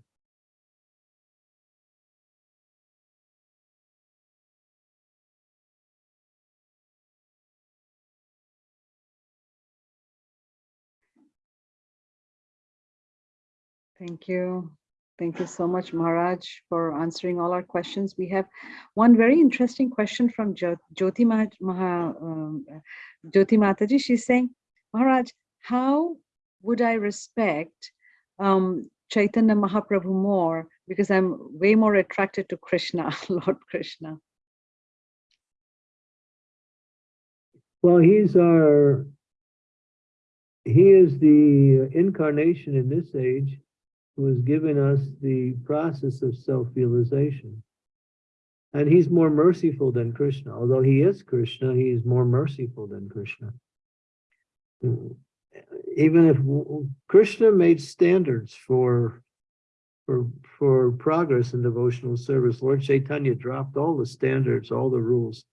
Thank you. Thank you so much, Maharaj, for answering all our questions. We have one very interesting question from Jyoti Maha, Maha, um, Jyoti Mataji. She's saying, Maharaj, how would I respect um, Chaitanya Mahaprabhu more because I'm way more attracted to Krishna, Lord Krishna. Well, he's our, he is the incarnation in this age who has given us the process of self-realization. And he's more merciful than Krishna. Although he is Krishna, he is more merciful than Krishna. Even if Krishna made standards for, for, for progress in devotional service, Lord Chaitanya dropped all the standards, all the rules.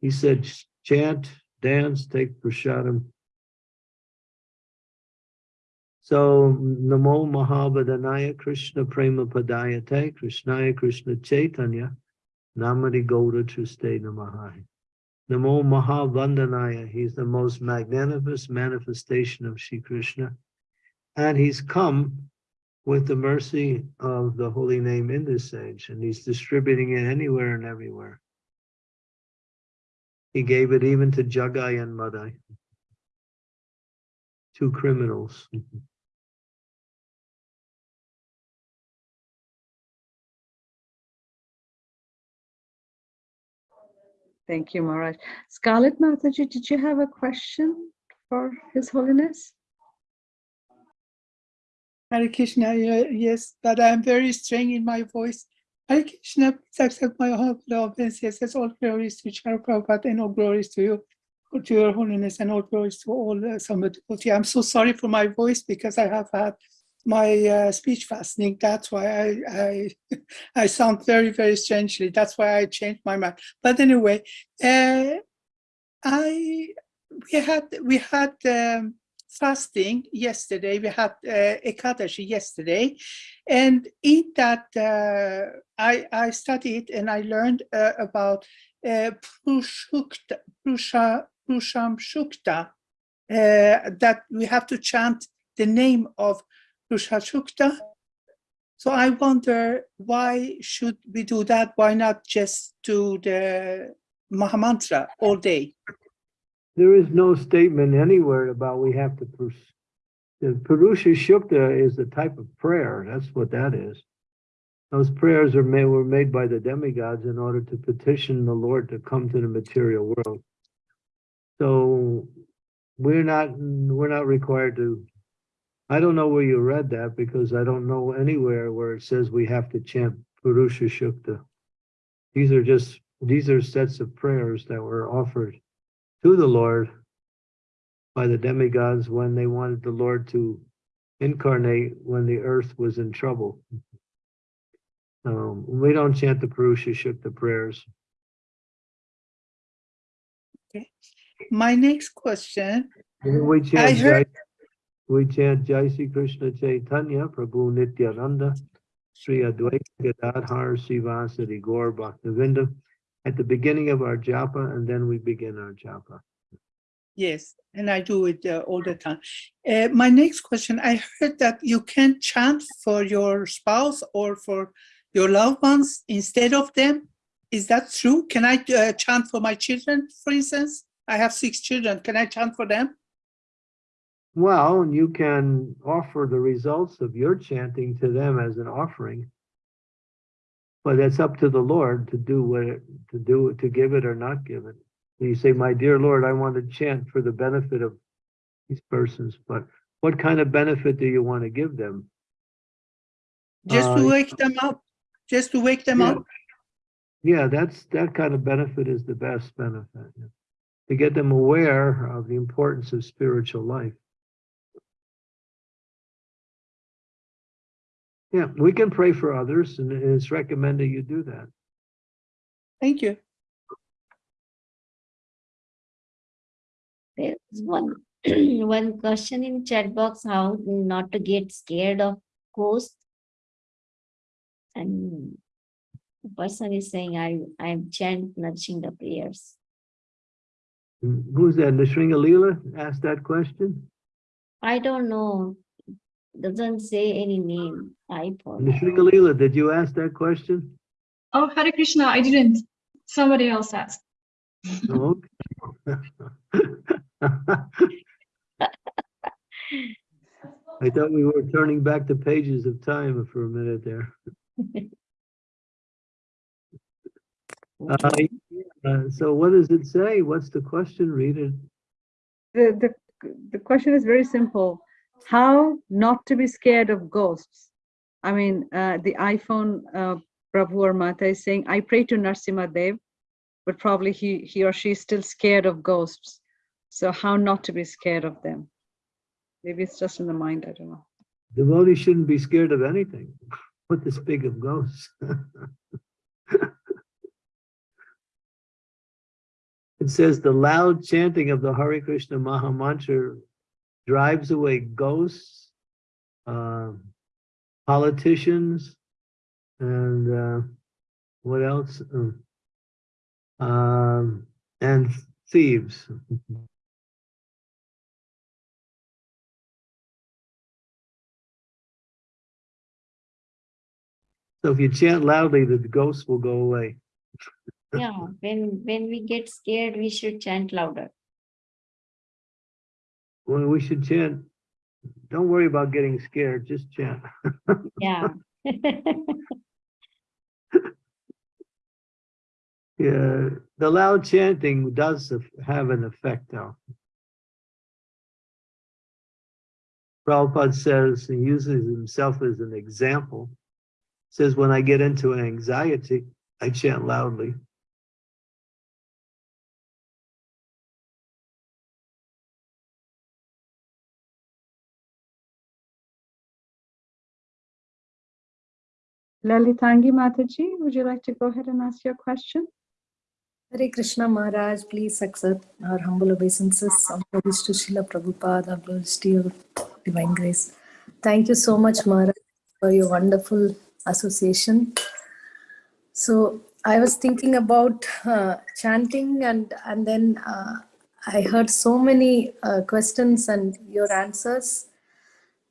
He said, chant, dance, take prasadam. So Namo Mahabhadanaya Krishna Prema Padayate Krishnaya Krishna Chaitanya Namadi Gauda Triste Namaha. Namo Mahavandanaya, he's the most magnanimous manifestation of Shri Krishna. And he's come with the mercy of the holy name in this age, and he's distributing it anywhere and everywhere. He gave it even to Jagai and Madai, two criminals. Mm-hmm. Thank you, Maharaj. Scarlett Mataji, did you have a question for His Holiness? Hare Krishna, yes, but I'm very strange in my voice. Hare Krishna, please accept my humble obeisances. All glories to Chara Prabhupada and all glories to you, to your holiness and all glories to all uh, Samad devotee. I'm so sorry for my voice because I have had my uh, speech fastening. That's why I, I, I sound very, very strangely. That's why I changed my mind. But anyway, uh, I, we had, we had, um, fasting yesterday. We had uh, Ekadashi yesterday. And in that, uh, I, I studied and I learned uh, about uh, Prushukta, Prusha, Prusham Shukta, uh, that we have to chant the name of Prushashukta. So I wonder why should we do that? Why not just do the Mahamantra all day? There is no statement anywhere about we have to. pers- The Purusha Shukta is a type of prayer. That's what that is. Those prayers are made, were made by the demigods in order to petition the Lord to come to the material world. So we're not, we're not required to. I don't know where you read that because I don't know anywhere where it says we have to chant Purusha Shukta. These are just, these are sets of prayers that were offered to the Lord by the demigods when they wanted the Lord to incarnate when the earth was in trouble. Um, we don't chant the Purusha Shukta prayers. Okay. My next question, We I heard- we chant Jai Sri Krishna Chaitanya Prabhu Nityananda Sri Advaita Gadadhar Srivasadi Gaur Bhakta Vrinda at the beginning of our japa and then we begin our japa. yes, and I do it uh, all the time. Uh, my next question, I heard that you can chant for your spouse or for your loved ones instead of them. Is that true? Can I uh, chant for my children, for instance? I have six children. Can I chant for them? Well, you can offer the results of your chanting to them as an offering. But it's up to the Lord to do what, it- to do, to give it or not give it. You say, my dear Lord, I want to chant for the benefit of these persons, but what kind of benefit do you want to give them? Just Uh, to wake them up, just to wake them Yeah. up. Yeah, that's, that kind of benefit is the best benefit. yeah. To get them aware of the importance of spiritual life. Yeah, we can pray for others and it's recommended you do that. Thank you. There's one, one question in chat box, how not to get scared of ghosts. And the person is saying, I, I chant nudging the prayers. Who's that? Nishringa asked that question? I don't know, doesn't say any name, I thought. Nishringa did you ask that question? Oh, Hare Krishna, I didn't. Somebody else asked. Oh, I thought we were turning back the pages of time for a minute there. Uh, uh, so what does it say? What's the question? Read it. The, the, the question is very simple. How not to be scared of ghosts? I mean, uh, the iPhone uh, Prabhu or Mata is saying, I pray to Narsimha Dev, but probably he, he or she is still scared of ghosts. So how not to be scared of them? Maybe it's just in the mind, I don't know. Devotees shouldn't be scared of anything. What this big of ghosts? It says the loud chanting of the Hare Krishna Maha Mantra drives away ghosts, um, politicians, and uh, what else? Um, Um, and thieves. So if you chant loudly, the ghosts will go away. Yeah, when, when we get scared, we should chant louder. Well, we should chant. Don't worry about getting scared, just chant. Yeah. Yeah, the loud chanting does have an effect though. Prabhupada says, and uses himself as an example. Says, when I get into anxiety, I chant loudly. Lalitangi Mataji, would you like to go ahead and ask your question? Hare Krishna Maharaj, please accept our humble obeisances. Glories to Srila Prabhupada, all glories to your divine grace. Thank you so much, Maharaj, for your wonderful association. So I was thinking about uh, chanting and, and then uh, I heard so many uh, questions and your answers.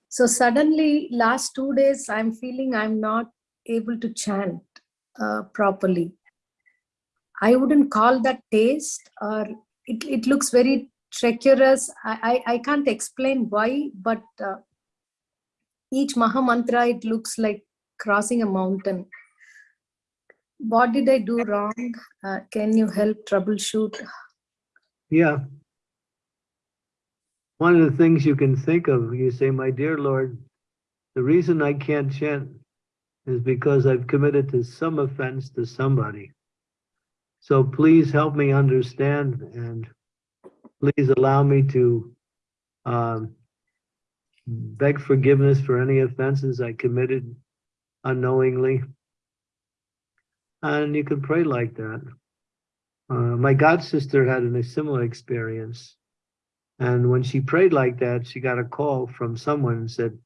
So suddenly, last two days, I'm feeling I'm not able to chant uh, properly. I wouldn't call that taste or it, it looks very treacherous. I, I, I can't explain why, but uh, each Maha Mantra, it looks like crossing a mountain. What did I do wrong? Uh, can you help troubleshoot? Yeah. One of the things you can think of, you say, my dear Lord, the reason I can't chant is because I've committed to some offense to somebody. So please help me understand and please allow me to um, beg forgiveness for any offenses I committed unknowingly. And you can pray like that. Uh, my god sister had a similar experience. And when she prayed like that, she got a call from someone and said,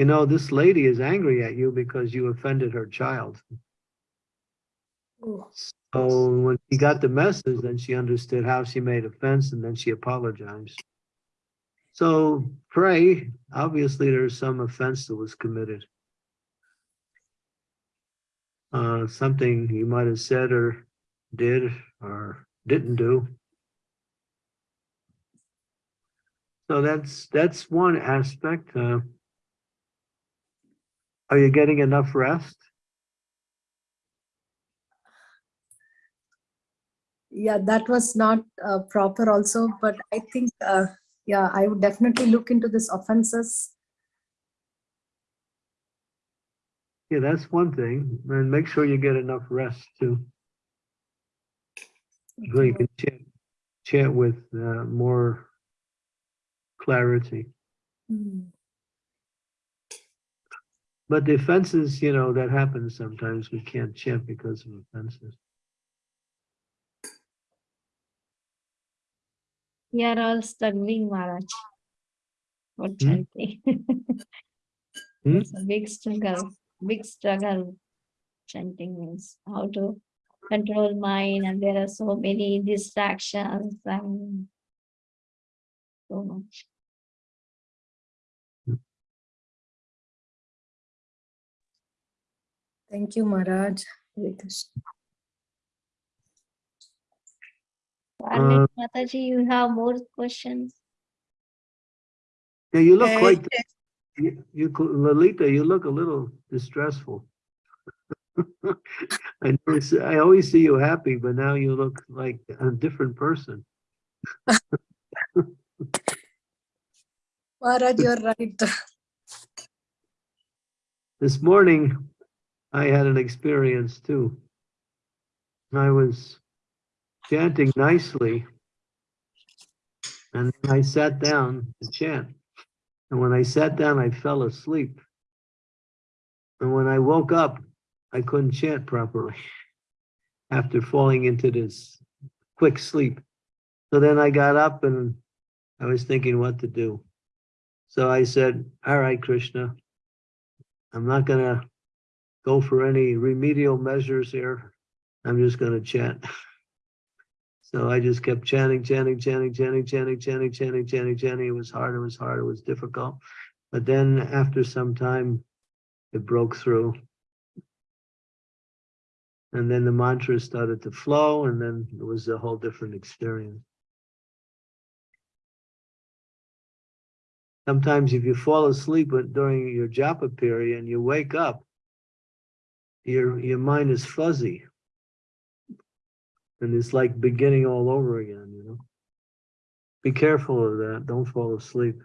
you know, this lady is angry at you because you offended her child. Oh, So when she got the message, then she understood how she made offense and then she apologized. So pray, obviously there's some offense that was committed. Uh, something you might have said or did or didn't do. So that's, that's one aspect. Uh, are you getting enough rest? yeah, that was not uh, proper also, but I think, uh, yeah, I would definitely look into this offenses. Yeah, that's one thing. And make sure you get enough rest too. So you can chant, chant with uh, more clarity. Mm. But the offenses, you know, that happens sometimes. We can't chant because of offenses. We are all struggling, Maharaj. What Hmm? chanting. Hmm? It's a big struggle, big struggle. Chanting means how to control mind and there are so many distractions and so much. Thank you, Maharaj. Hare Krishna. Arlet Mataji, you have more questions? Yeah, you look Uh, quite, you, you, Lalita, you look a little distressful. I never I always see you happy, but now you look like a different person. Maharaj, you're right. This morning, I had an experience too. I was chanting nicely. And I sat down to chant. And when I sat down, I fell asleep. And when I woke up, I couldn't chant properly after falling into this quick sleep. So then I got up and I was thinking what to do. So I said, all right, Krishna, I'm not gonna go for any remedial measures here. I'm just gonna chant. So I just kept chanting, chanting, chanting, chanting, chanting, chanting, chanting, chanting, chanting. It was hard, it was hard, it was difficult. But then after some time, it broke through. And then the mantras started to flow and then it was a whole different experience. Sometimes if you fall asleep during your japa period and you wake up, your, your mind is fuzzy. And it's like beginning all over again, you know? Be careful of that. Don't fall asleep.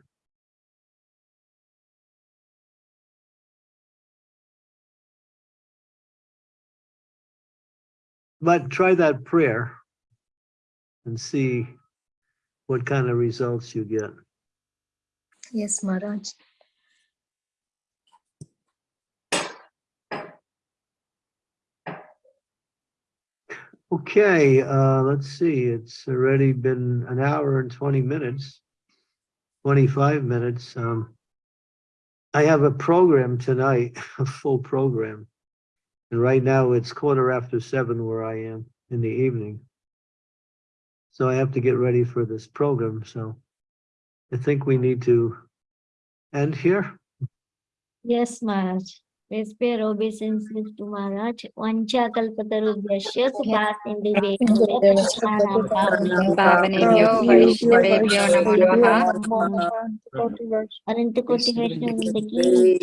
But try that prayer and see what kind of results you get. Yes, Maharaj. Okay, uh, let's see, it's already been an hour and twenty minutes, twenty-five minutes. Um, I have a program tonight, a full program. And right now it's quarter after seven where I am in the evening. So I have to get ready for this program, so I think we need to end here. Yes, Maharaj. Vesper obeisances to Maharaj. Vancha kalpatarubyasya subhasin Pavanebhyo Vaishnavebhyo Namo Namaha. Ananta Koti Vaishnavindaki.